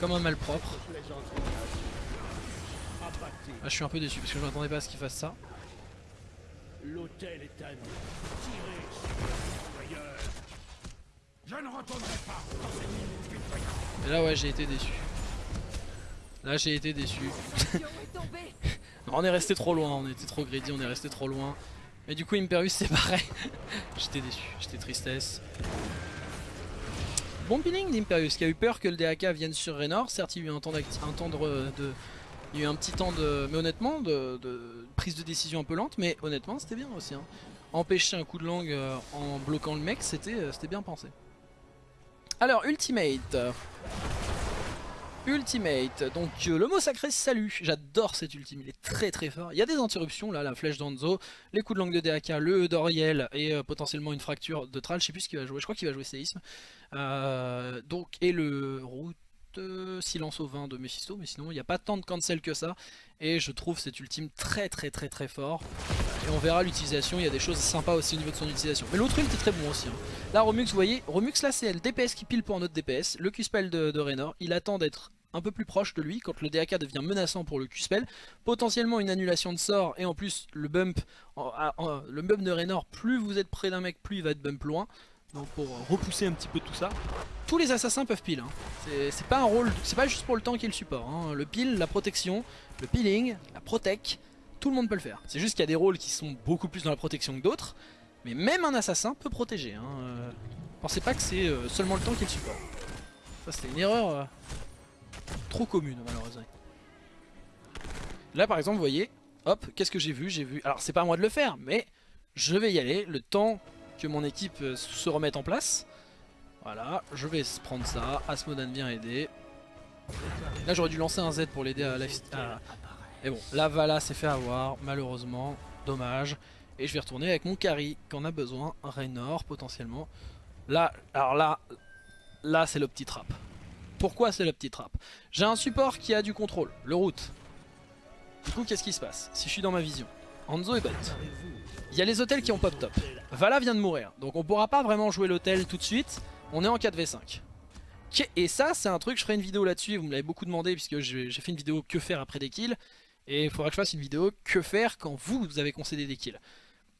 comme un malpropre. Ah, je suis un peu déçu parce que je m'attendais pas à ce qu'il fasse ça. L'hôtel est à nous. Je ne retournerai pas Et là ouais j'ai été déçu. Là j'ai été déçu. on est resté trop loin, on était trop greedy, on est resté trop loin. Mais du coup Imperius c'est pareil. j'étais déçu, j'étais tristesse. Bon peeling d'Imperius qui a eu peur que le DAK vienne sur Raynor. Certes il y a eu un temps, un temps de, Il y a eu un petit temps de... Mais honnêtement de, prise de décision un peu lente. Mais honnêtement c'était bien aussi. Hein. Empêcher un coup de langue euh, en bloquant le mec c'était euh, bien pensé. Alors Ultimate. Ultimate, donc euh, le mot sacré salut, j'adore cet ultime, il est très très fort. Il y a des interruptions là, la flèche d'Anzo, les coups de langue de DAK, le Doriel et potentiellement une fracture de Tral, je sais plus ce qu'il va jouer, je crois qu'il va jouer Séisme. Donc, et le route silence au vin de Mephisto, mais sinon il n'y a pas tant de cancel que ça. Et je trouve cet ultime très très très très fort. Et on verra l'utilisation, il y a des choses sympas aussi au niveau de son utilisation. Mais l'autre ult est très bon aussi. Hein. Là Romux, vous voyez, Romux là c'est le DPS qui pile pour notre DPS, le Q-Spell de, de Raynor, il attend d'être un peu plus proche de lui quand le DAK devient menaçant pour le Q-Spell. Potentiellement une annulation de sort et en plus le bump, le bump de Raynor, plus vous êtes près d'un mec, plus il va être bump loin. Donc pour repousser un petit peu tout ça. Tous les assassins peuvent pile. Hein. C'est pas un rôle, c'est pas juste pour le tank et le support. Hein. Le pile, la protection, le peeling, la protec, tout le monde peut le faire. C'est juste qu'il y a des rôles qui sont beaucoup plus dans la protection que d'autres. Mais même un assassin peut protéger. Hein. Euh, pensez pas que c'est euh, seulement le tank et le support. Ça c'était une erreur euh, trop commune malheureusement. Là par exemple vous voyez, hop, qu'est-ce que j'ai vu? J'ai vu, alors c'est pas à moi de le faire, mais je vais y aller, le temps que mon équipe euh, se remette en place. Voilà, je vais prendre ça, Asmodan vient aider. Là j'aurais dû lancer un Z pour l'aider à, la... Et bon, la Vala s'est fait avoir, malheureusement, dommage. Et je vais retourner avec mon carry qu'on a besoin, Raynor potentiellement. Là, alors là, là c'est le petit trap. Pourquoi c'est le petit trap? J'ai un support qui a du contrôle, le route. Du coup, qu'est-ce qui se passe? Si je suis dans ma vision, Anzo est bot. Il y a les hôtels qui ont pop top. Vala vient de mourir, donc on pourra pas vraiment jouer l'hôtel tout de suite. On est en 4v5. Et ça, c'est un truc, je ferai une vidéo là-dessus, vous me l'avez beaucoup demandé puisque j'ai fait une vidéo que faire après des kills. Et il faudra que je fasse une vidéo que faire quand vous, avez concédé des kills.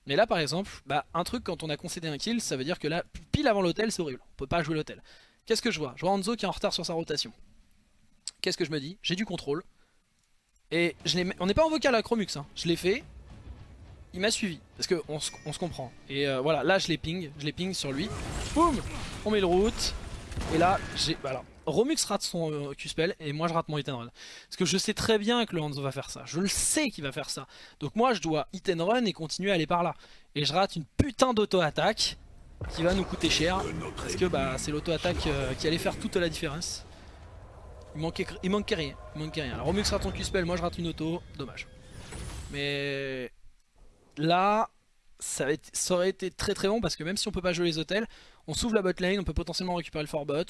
Mais là par exemple, bah, un truc quand on a concédé un kill, ça veut dire que là, pile avant l'hôtel, c'est horrible. On peut pas jouer l'hôtel. Qu'est-ce que je vois? Je vois Hanzo qui est en retard sur sa rotation. Qu'est-ce que je me dis? J'ai du contrôle. Et on n'est pas en vocal à Chromux, hein. je l'ai fait. Il m'a suivi, parce qu'on on se comprend. Et euh, voilà, là je l'ai ping, je l'ai ping sur lui. Boum On met le route. Et là, j'ai... Voilà. Romux rate son euh, Q-spell et moi je rate mon hit and run. Parce que je sais très bien que le Hanzo va faire ça. Je le sais qu'il va faire ça. Donc moi je dois hit and run et continuer à aller par là. Et je rate une putain d'auto-attaque qui va nous coûter cher parce que bah, c'est l'auto-attaque euh, qui allait faire toute la différence. Il manquait, il rien, il manquait rien. Alors Romux rate ton Q-spell, moi je rate une auto, dommage. Mais là, ça, aurait été très très bon parce que même si on peut pas jouer les hôtels, on s'ouvre la bot lane, on peut potentiellement récupérer le fort bot.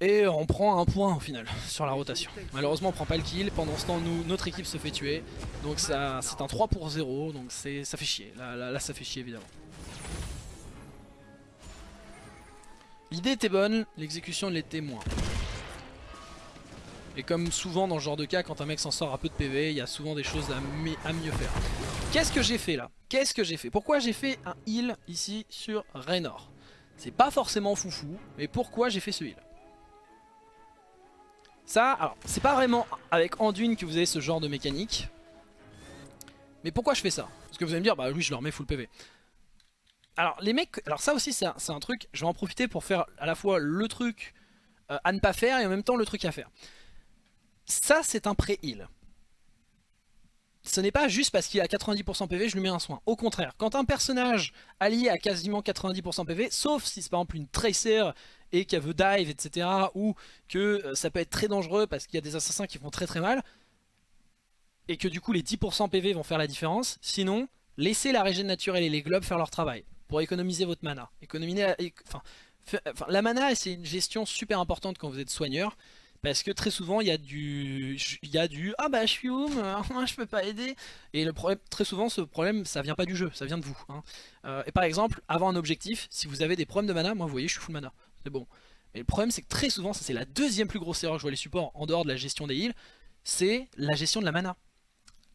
Et on prend un point au final sur la rotation. Malheureusement on prend pas le kill, pendant ce temps notre équipe se fait tuer. Donc c'est un 3 pour 0, donc ça fait chier, là ça fait chier évidemment. L'idée était bonne, l'exécution l'était moins. Et comme souvent dans ce genre de cas, quand un mec s'en sort à peu de PV, il y a souvent des choses à, mieux faire. Qu'est-ce que j'ai fait là? Qu'est-ce que j'ai fait? Pourquoi j'ai fait un heal ici sur Raynor? C'est pas forcément foufou, mais pourquoi j'ai fait ce heal? Ça, alors, c'est pas vraiment avec Anduin que vous avez ce genre de mécanique. Mais pourquoi je fais ça? Parce que vous allez me dire, bah oui, je leur mets full PV. Alors les mecs, alors ça aussi c'est un, truc, je vais en profiter pour faire à la fois le truc euh, à ne pas faire et en même temps le truc à faire. Ça c'est un pré-heal. Ce n'est pas juste parce qu'il a 90% PV, je lui mets un soin. Au contraire, quand un personnage allié a quasiment 90% PV, sauf si c'est par exemple une Tracer et qu'elle veut dive, etc. Ou que euh, ça peut être très dangereux parce qu'il y a des assassins qui font très très mal. Et que du coup les 10% PV vont faire la différence. Sinon, laissez la régène naturelle et les globes faire leur travail pour économiser votre mana. Économiser, la mana c'est une gestion super importante quand vous êtes soigneur Parce que très souvent il y a du, il y a du ah bah je suis home, je peux pas aider. Et le problème, très souvent ce problème ça vient pas du jeu, ça vient de vous. Hein. Euh, et par exemple, avant un objectif, si vous avez des problèmes de mana, moi vous voyez je suis full mana, c'est bon. Mais le problème c'est que très souvent, ça c'est la deuxième plus grosse erreur que je vois les supports en dehors de la gestion des heals, c'est la gestion de la mana.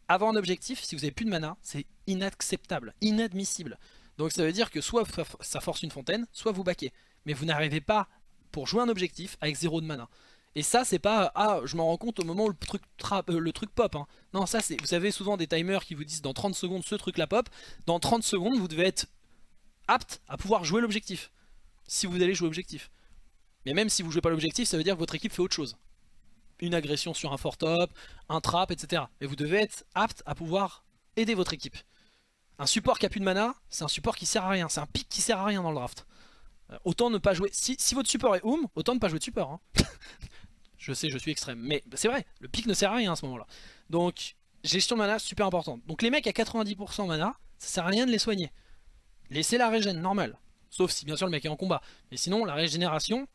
Avant un objectif, si vous avez plus de mana, c'est inacceptable, inadmissible. Donc ça veut dire que soit ça force une fontaine, soit vous baquez. Mais vous n'arrivez pas pour jouer un objectif avec zéro de mana. Et ça c'est pas ah je m'en rends compte au moment où le truc, euh, le truc pop hein. Non ça c'est vous avez souvent des timers qui vous disent dans 30 secondes ce truc la pop Dans 30 secondes vous devez être apte à pouvoir jouer l'objectif. Si vous allez jouer l'objectif Mais même si vous jouez pas l'objectif ça veut dire que votre équipe fait autre chose. Une agression sur un fort top, un trap etc Mais vous devez être apte à pouvoir aider votre équipe. Un support qui a plus de mana c'est un support qui sert à rien. C'est un pic qui sert à rien dans le draft. Euh, Autant ne pas jouer, si, votre support est Oum, autant ne pas jouer de support hein. Je sais, je suis extrême. Mais c'est vrai, le pic ne sert à rien à ce moment-là. Donc, gestion de mana, super importante. Donc les mecs à 90% mana, ça sert à rien de les soigner. Laissez la régène, normal. Sauf si bien sûr le mec est en combat. Mais sinon, la régénération,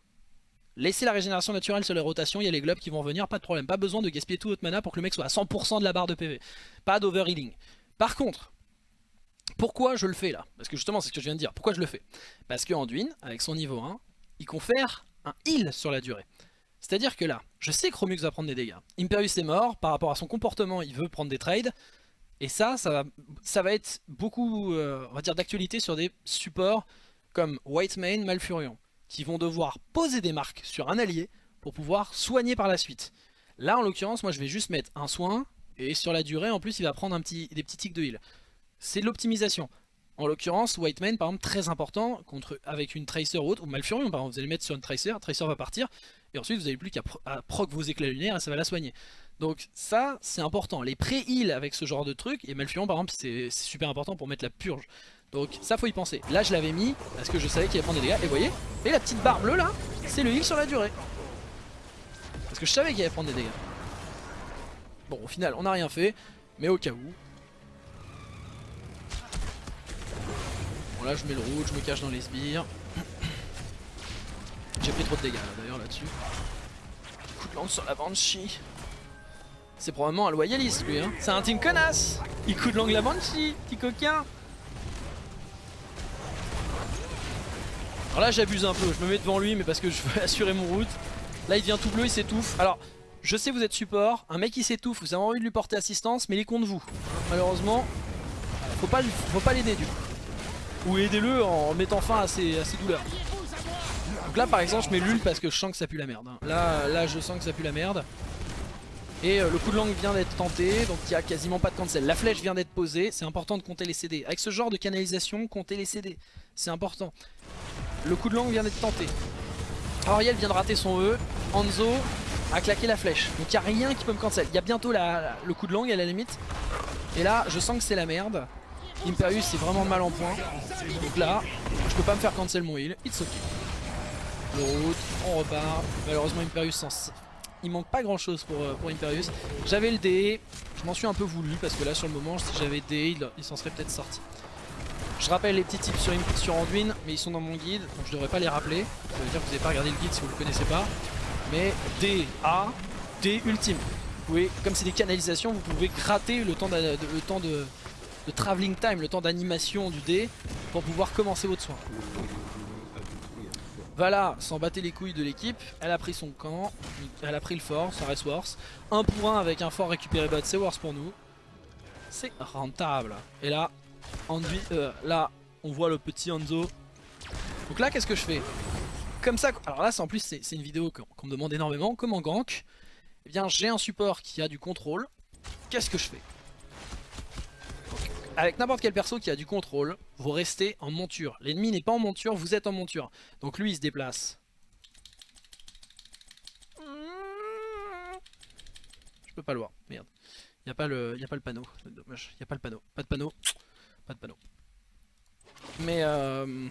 laissez la régénération naturelle sur les rotations, il y a les globes qui vont venir, pas de problème. Pas besoin de gaspiller tout votre mana pour que le mec soit à 100% de la barre de PV. Pas d'overhealing. Par contre, pourquoi je le fais là? Parce que justement, c'est ce que je viens de dire. Pourquoi je le fais? Parce que Anduin, avec son niveau 1, il confère un heal sur la durée. C'est-à-dire que là, je sais que Romux va prendre des dégâts. Imperius est mort, par rapport à son comportement, il veut prendre des trades. Et ça, ça va, ça va être beaucoup, euh, d'actualité sur des supports comme Whitemane, Malfurion, qui vont devoir poser des marques sur un allié pour pouvoir soigner par la suite. Là, en l'occurrence, moi je vais juste mettre un soin, et sur la durée, en plus, il va prendre des petits tics de heal. C'est de l'optimisation. En l'occurrence, Whitemane, par exemple, très important, contre, avec une Tracer ou autre, ou Malfurion, par exemple, vous allez mettre sur une Tracer, Tracer va partir, et ensuite vous n'avez plus qu'à proc vos éclats lunaires et ça va la soigner. Donc ça c'est important, les pré-heal avec ce genre de truc, et Malfurion par exemple c'est super important pour mettre la purge. Donc ça faut y penser. Là je l'avais mis parce que je savais qu'il allait prendre des dégâts, et vous voyez, et la petite barre bleue là, c'est le heal sur la durée. Parce que je savais qu'il allait prendre des dégâts. Bon au final on n'a rien fait, mais au cas où. Là je mets le rouge, je me cache dans les sbires. J'ai pris trop de dégâts d'ailleurs là-dessus. Coup de lance sur la Banshee. C'est probablement un loyaliste lui hein. C'est un team connasse Il coup de langue la Banshee, petit coquin Alors là j'abuse un peu, je me mets devant lui mais parce que je veux assurer mon route. Là il devient tout bleu, il s'étouffe. Alors je sais vous êtes support, un mec qui s'étouffe, vous avez envie de lui porter assistance mais il est contre vous. Malheureusement, faut pas, faut pas l'aider du coup. Ou aidez-le en mettant fin à ses, à ses douleurs. Donc là par exemple je mets l'ul parce que je sens que ça pue la merde. Hein. Là, là je sens que ça pue la merde. Et euh, le coup de langue vient d'être tenté, donc il n'y a quasiment pas de cancel. La flèche vient d'être posée, c'est important de compter les CD. Avec ce genre de canalisation, compter les CD, c'est important. Le coup de langue vient d'être tenté. Ariel vient de rater son E, Anzo a claqué la flèche. Donc il n'y a rien qui peut me cancel. Il y a bientôt le coup de langue à la limite. Et là, je sens que c'est la merde. Imperius c'est vraiment mal en point. Donc là, je peux pas me faire cancel mon heal. It's ok route, on repart. Malheureusement Imperius sans... Il manque pas grand chose pour, euh, pour Imperius. J'avais le D, je m'en suis un peu voulu parce que là sur le moment si j'avais D il, s'en serait peut-être sorti. Je rappelle les petits tips sur, sur Anduin mais ils sont dans mon guide donc je devrais pas les rappeler. Ça veut dire que vous n'avez pas regardé le guide si vous le connaissez pas. Mais D, A, D ultime. Vous pouvez, comme c'est des canalisations, vous pouvez gratter le temps de, le temps de, de travelling time, le temps d'animation du D pour pouvoir commencer votre soin. Vala s'en battait les couilles de l'équipe, elle a pris son camp, elle a pris le fort, ça reste worse. Un pour un avec un fort récupéré bot, c'est worse pour nous. C'est rentable. Et là, euh, là, on voit le petit Anzo. Donc là, qu'est-ce que je fais? Comme ça, alors là, en plus, c'est une vidéo qu'on me demande énormément. Comment gank? Eh bien, j'ai un support qui a du contrôle. Qu'est-ce que je fais? Avec n'importe quel perso qui a du contrôle, vous restez en monture. L'ennemi n'est pas en monture, vous êtes en monture. Donc lui il se déplace. Je peux pas le voir, merde. Il a, pas le, a panneau, dommage. Il a pas le panneau, pas de panneau, pas de panneau. Mais euh,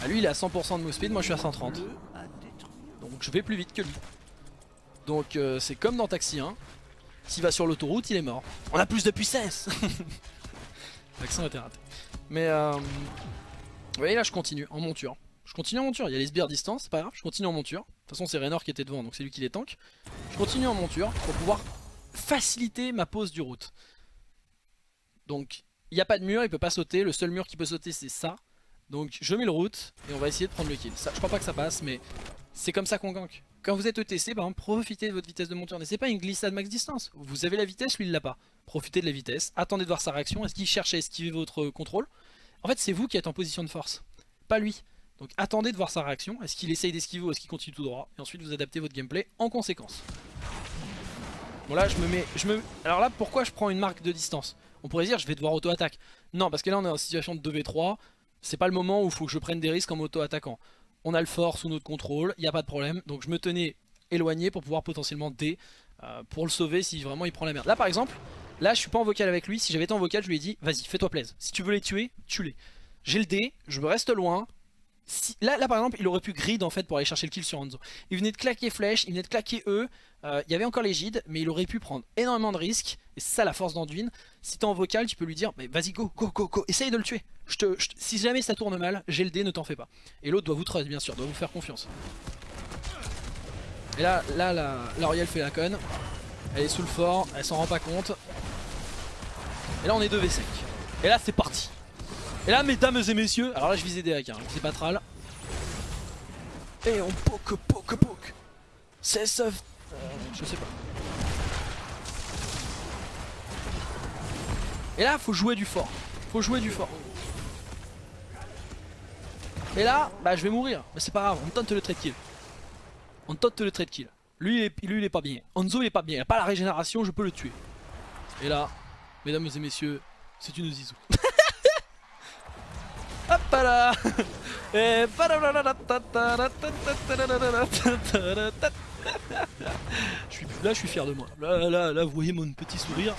ah, lui il est à 100% de move speed, moi je suis à 130. Donc je vais plus vite que lui. Donc euh, c'est comme dans Taxi 1. S'il va sur l'autoroute, il est mort. On a plus de puissance L'accent était raté. Mais euh, vous voyez là je continue en monture. Je continue en monture, il y a les sbires distance, c'est pas grave, je continue en monture. toute façon c'est Raynor qui était devant donc c'est lui qui les tank. Je continue en monture pour pouvoir faciliter ma pose du route. Donc il n'y a pas de mur, il peut pas sauter, le seul mur qui peut sauter c'est ça. Donc je mets le route et on va essayer de prendre le kill. Je crois pas que ça passe mais c'est comme ça qu'on gank. Quand vous êtes ETC, profitez de votre vitesse de monture. c'est pas une glissade max distance. Vous avez la vitesse, lui il l'a pas. Profitez de la vitesse, attendez de voir sa réaction. Est-ce qu'il cherche à esquiver votre contrôle? En fait c'est vous qui êtes en position de force, pas lui. Donc attendez de voir sa réaction. Est-ce qu'il essaye d'esquiver ou est-ce qu'il continue tout droit? Et ensuite vous adaptez votre gameplay en conséquence. Bon là je me mets... Je me... Alors là pourquoi je prends une marque de distance? On pourrait dire je vais devoir auto-attaque. Non parce que là on est en situation de 2v3. C'est pas le moment où il faut que je prenne des risques en auto-attaquant on a le fort sous notre contrôle, il n'y a pas de problème. Donc je me tenais éloigné pour pouvoir potentiellement D euh, pour le sauver si vraiment il prend la merde. Là par exemple, là je suis pas en vocal avec lui, si j'avais été en vocal je lui ai dit vas-y fais-toi plaisir. Si tu veux les tuer, tue-les. J'ai le D, je me reste loin. Là, par exemple il aurait pu grid en fait pour aller chercher le kill sur Hanzo. Il venait de claquer flèche, il venait de claquer E, euh, il y avait encore les gides mais il aurait pu prendre énormément de risques. Et c'est ça la force d'Anduin. Si t'es en vocal tu peux lui dire mais vas-y go go go go, essaye de le tuer si jamais ça tourne mal, j'ai le ne t'en fais pas. Et l'autre doit vous trust bien sûr, doit vous faire confiance. Et là, là, la, la fait la conne. Elle est sous le fort, elle s'en rend pas compte. Et là on est 2v5. Et là c'est parti. Et là mesdames et messieurs, alors là je visais des hacks, hein, c'est pas Et on poke, poke, poke. C'est soft. Euh, je sais pas. Et là faut jouer du fort. Faut jouer du fort. Et là, bah je vais mourir. Mais c'est pas grave, on tente le trade kill. On tente le trade kill. Lui il, est, lui, il est pas bien. Anzo il est pas bien. Il a pas la régénération, je peux le tuer. Et là, mesdames et messieurs, c'est une zizou. Hop là Et je suis, Là je suis fier de moi. Là, là, là vous voyez mon petit sourire.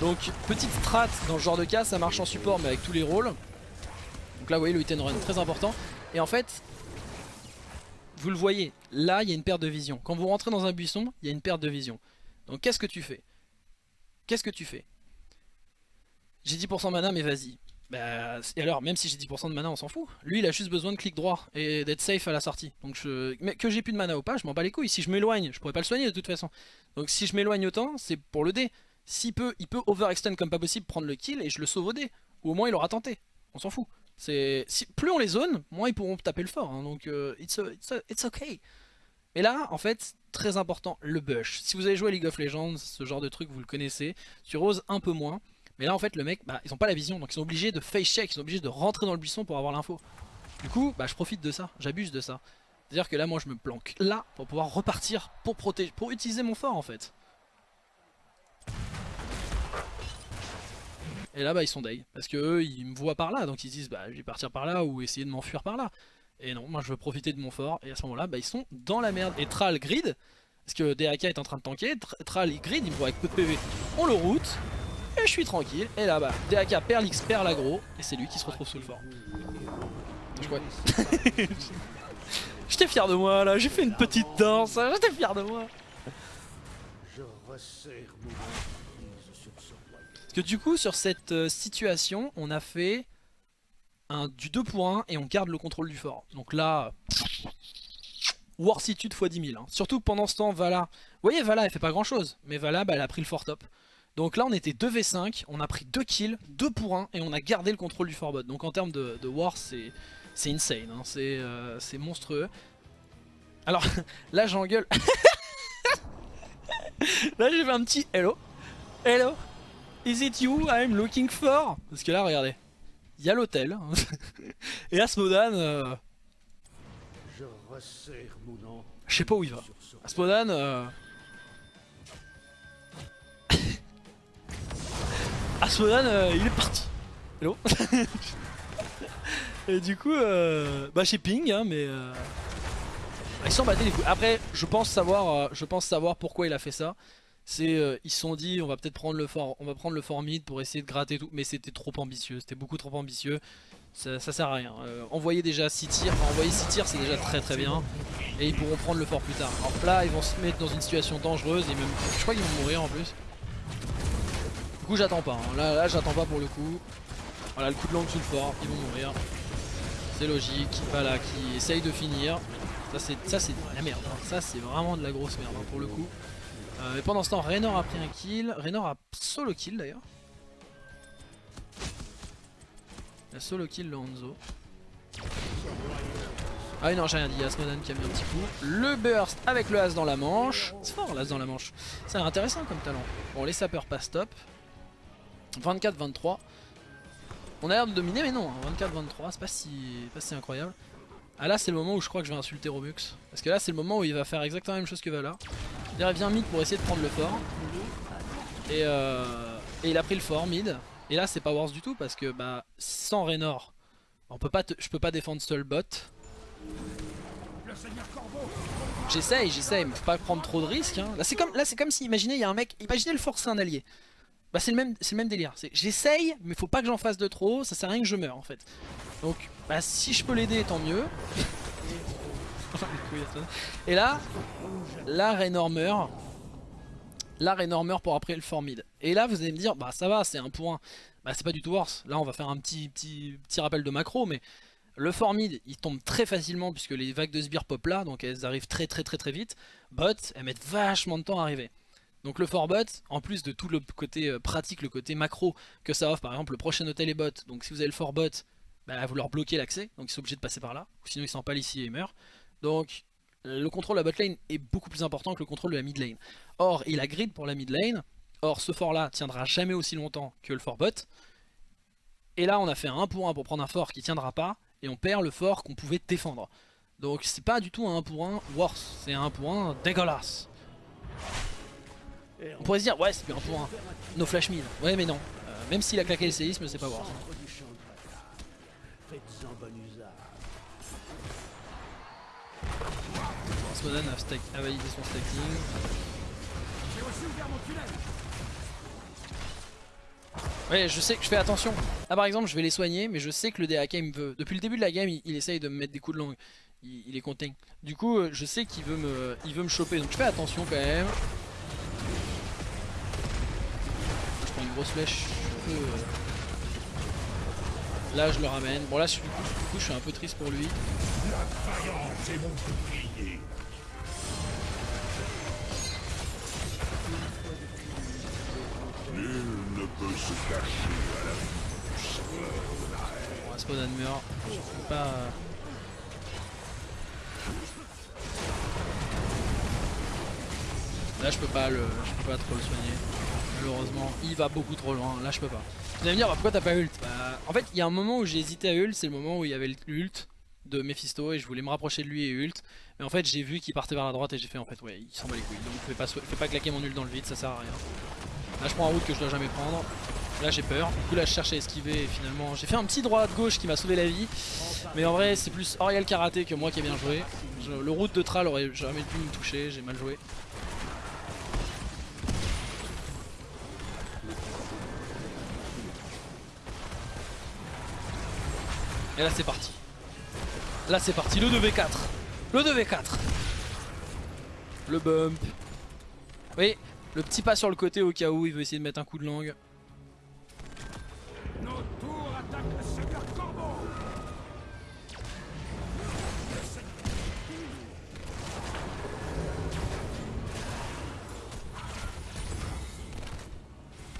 Donc petite strat dans ce genre de cas, ça marche en support mais avec tous les rôles. Donc là vous voyez le hit and run très important. Et en fait, vous le voyez, là il y a une perte de vision. Quand vous rentrez dans un buisson, il y a une perte de vision. Donc qu'est-ce que tu fais? Qu'est-ce que tu fais? J'ai 10% de mana mais vas-y. Bah, et alors, même si j'ai 10% de mana, on s'en fout. Lui, il a juste besoin de clic droit et d'être safe à la sortie. Donc que j'ai plus de mana ou pas, je m'en bats les couilles. Si je m'éloigne, je pourrais pas le soigner de toute façon. Donc si je m'éloigne autant, c'est pour le dé. S'il peut, il peut overextend comme pas possible, prendre le kill et je le sauve au dé. Ou au moins il aura tenté. On s'en fout. Si, plus on les zone, moins ils pourront taper le fort. Hein, donc euh, it's, it's, okay. Mais là, en fait, très important, le bush. Si vous avez joué à League of Legends, ce genre de truc, vous le connaissez. Sur Rose, un peu moins. Mais là, en fait, le mec, bah, ils ont pas la vision. Donc ils sont obligés de face check, ils sont obligés de rentrer dans le buisson pour avoir l'info. Du coup, bah, je profite de ça, j'abuse de ça. C'est-à-dire que là, moi, je me planque là pour pouvoir repartir, pour protéger, pour utiliser mon fort, en fait. Et là, bah, ils sont day. Parce que eux, ils me voient par là. Donc ils se disent, bah, je vais partir par là ou essayer de m'enfuir par là. Et non, moi, je veux profiter de mon fort. Et à ce moment-là, bah, ils sont dans la merde. Et Tral grid. Parce que DAK est en train de tanker. Tral grid, il me voit avec peu de PV. On le route. Et je suis tranquille. Et là, bah, DAK perd l'X, perd l'agro. Et c'est lui qui se retrouve sous le fort. Je crois. J'étais fier de moi là, j'ai fait une petite danse, j'étais fier de moi. Je resserre que du coup sur cette euh, situation on a fait du 2 pour 1 et on garde le contrôle du fort. Donc là, Warsitude x 10 000. Hein. Surtout pendant ce temps Vala, vous voyez Vala elle fait pas grand chose, mais Vala bah, elle a pris le fort top. Donc là on était 2v5, on a pris 2 kills, 2 pour 1 et on a gardé le contrôle du fort bot. Donc en termes de, war c'est insane, hein. euh, c'est monstrueux. Alors là j'engueule. là j'ai fait un petit hello. Hello Is it you I'm looking for? Parce que là, regardez. Il y a l'hôtel. Et Asmodan... Euh... Je sais pas où il va. Asmodan... Euh... Asmodan, euh, il est parti. Hello? Et du coup, euh... bah chez Ping, hein, mais... Euh... Ils sont battés les couilles. Après, je pense savoir, je pense savoir pourquoi il a fait ça c'est euh, ils se sont dit on va peut-être prendre le fort on va prendre le fort mid pour essayer de gratter tout. Mais c'était trop ambitieux c'était beaucoup trop ambitieux. Ça, sert à rien. Euh, envoyer déjà 6 tirs enfin envoyer 6 tirs c'est déjà très très bien. Et ils pourront prendre le fort plus tard. Alors là ils vont se mettre dans une situation dangereuse et même je crois qu'ils vont mourir en plus. Du coup j'attends pas hein. là, là j'attends pas pour le coup. Voilà le coup de langue sous le fort ils vont mourir. C'est logique voilà qui essaye de finir. Ça c'est la merde, hein. ça c'est vraiment de la grosse merde hein, pour le coup. Euh, mais pendant ce temps, Raynor a pris un kill, Raynor a solo kill d'ailleurs. Il a solo kill le Hanzo. Ah oui non j'ai rien dit, Asmodan qui a mis un petit coup. Le burst avec le As dans la manche. C'est fort l'As dans la manche. C'est intéressant comme talent. Bon les sapeurs passent top. 24-23. On a l'air de dominer mais non, 24-23 hein. c'est pas si, pas si incroyable. Ah là c'est le moment où je crois que je vais insulter Robux. Parce que là c'est le moment où il va faire exactement la même chose que Vala. Il revient mid pour essayer de prendre le fort. Et, euh, et il a pris le fort mid. Et là c'est pas worse du tout parce que bah sans Raynor, on peut pas je peux pas défendre seul bot. J'essaye, j'essaye, mais faut pas prendre trop de risques. Hein. Là c'est comme, comme si, imaginez, il y a un mec, imaginez le forcer un allié. Bah c'est le même, le même délire. J'essaye, mais faut pas que j'en fasse de trop, ça sert à rien que je meure en fait. Donc, bah si je peux l'aider, tant mieux. Et là, là Raynor meurt. Là Raynor meurt pour après le formide. Et là vous allez me dire, bah ça va, c'est un point. Bah c'est pas du tout worse. Là on va faire un petit, petit, petit rappel de macro, mais le formide il tombe très facilement puisque les vagues de sbires pop là, donc elles arrivent très très très très vite. Bot, elles mettent vachement de temps à arriver. Donc le bot, en plus de tout le côté euh, pratique, le côté macro que ça offre, par exemple le prochain hôtel est bot, donc si vous avez le bot, bah, vous leur bloquez l'accès, donc ils sont obligés de passer par là, sinon ils s'empalent ici et ils meurent. Donc le contrôle de la bot lane est beaucoup plus important que le contrôle de la mid lane. Or, il a grid pour la mid lane. Or, ce fort là tiendra jamais aussi longtemps que le fort bot. Et là, on a fait un 1 pour 1 pour prendre un fort qui tiendra pas. Et on perd le fort qu'on pouvait défendre. Donc c'est pas du tout un 1 pour 1 worse. C'est un 1 pour 1 dégueulasse. On pourrait se dire, ouais, c'est bien un pour 1. No flash mid. Ouais, mais non. Euh, même s'il a claqué le séisme, c'est pas worse. A, validé son stacking. Ouais, je sais que je fais attention. Là par exemple, je vais les soigner, mais je sais que le DAK il me veut. Depuis le début de la game, il, essaye de me mettre des coups de langue. Il, est content. Du coup, euh, je sais qu'il veut me, veut me choper, donc je fais attention quand même. Je prends une grosse flèche. Euh, là, je le ramène. Bon là, du coup, je suis un peu triste pour lui. Peut se cacher à la Bon, Asmodan meurt. Je peux pas... Là je peux pas le. Je peux pas trop le soigner. Malheureusement, il va beaucoup trop loin. Là je peux pas. Vous allez me dire bah, pourquoi t'as pas ult? Bah, En fait il y a un moment où j'ai hésité à ult, c'est le moment où il y avait l'ult de Mephisto et je voulais me rapprocher de lui et ult. Mais en fait j'ai vu qu'il partait vers la droite et j'ai fait en fait ouais il s'en bat les couilles. Donc fais pas, fais pas claquer mon ult dans le vide, ça sert à rien. Là je prends un route que je dois jamais prendre. Là j'ai peur. Du coup là je cherche à esquiver et finalement j'ai fait un petit droit de gauche qui m'a sauvé la vie. Mais en vrai c'est plus Oriel Karaté que moi qui ai bien joué. le route de Tral aurait jamais pu me toucher, j'ai mal joué. Et là c'est parti. Là c'est parti, le 2v4. Le 2v4. Le bump. Oui, le petit pas sur le côté au cas où il veut essayer de mettre un coup de langue.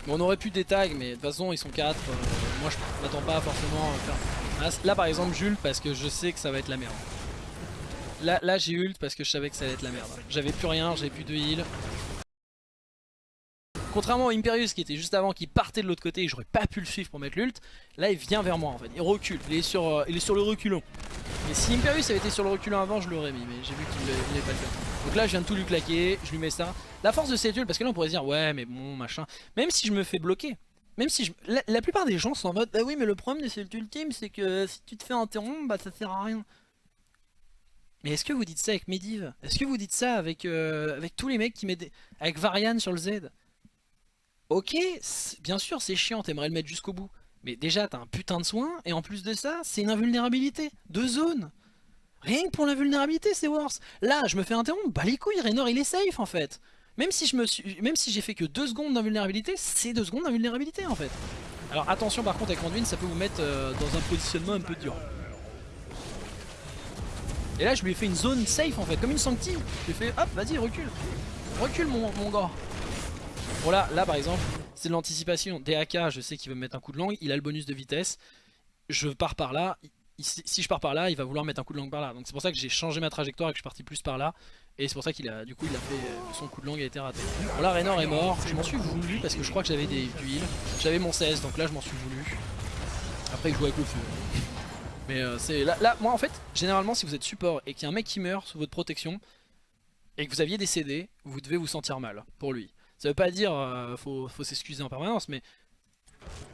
Bon, on aurait pu des tags, mais de toute façon ils sont 4. Euh, moi je m'attends pas forcément à faire. Là, par exemple, j'ult parce que je sais que ça va être la merde. Là, là j'ai ult parce que je savais que ça allait être la merde. J'avais plus rien, j'avais plus de heal. Contrairement à Imperius qui était juste avant, qui partait de l'autre côté et j'aurais pas pu le suivre pour mettre l'ult, là il vient vers moi en fait, il recule, il est sur, euh, il est sur le reculon. Et si Imperius avait été sur le reculon avant, je l'aurais mis, mais j'ai vu qu'il n'avait pas le fait. Donc là je viens de tout lui claquer, je lui mets ça. La force de cette ult, parce que là on pourrait dire, ouais mais bon machin, même si je me fais bloquer, même si je... La, plupart des gens sont en mode, bah oui mais le problème de cette ultime c'est que si tu te fais interrompre, bah ça sert à rien. Mais est-ce que vous dites ça avec Medivh Est-ce que vous dites ça avec, euh, avec tous les mecs qui mettent... Avec Varian sur le Z? Ok, bien sûr c'est chiant, t'aimerais le mettre jusqu'au bout. Mais déjà t'as un putain de soin, et en plus de ça, c'est une invulnérabilité. Deux zones. Rien que pour l'invulnérabilité c'est worse. Là, je me fais interrompre, bah les couilles, Raynor il est safe en fait. Même si je me même si j'ai fait que deux secondes d'invulnérabilité, c'est deux secondes d'invulnérabilité en fait. Alors attention par contre avec Anduin, ça peut vous mettre euh, dans un positionnement un peu dur. Et là je lui ai fait une zone safe en fait, comme une sancti. Je lui ai fait hop vas-y recule. Recule mon, mon gars. Voilà, là par exemple, c'est de l'anticipation. DAK, je sais qu'il veut me mettre un coup de langue, il a le bonus de vitesse. Je pars par là, si je pars par là, il va vouloir mettre un coup de langue par là. Donc c'est pour ça que j'ai changé ma trajectoire et que je suis parti plus par là. Et c'est pour ça qu'il a, du coup, il a fait son coup de langue a été raté. Bon là, Raynor est mort. Je m'en suis voulu parce que je crois que j'avais des du heal. J'avais mon 16, donc là je m'en suis voulu. Après, il joue avec le feu. Mais euh, c'est là, là, moi en fait, généralement, si vous êtes support et qu'il y a un mec qui meurt sous votre protection et que vous aviez des CD, vous devez vous sentir mal pour lui. Ça veut pas dire euh, faut, s'excuser en permanence, mais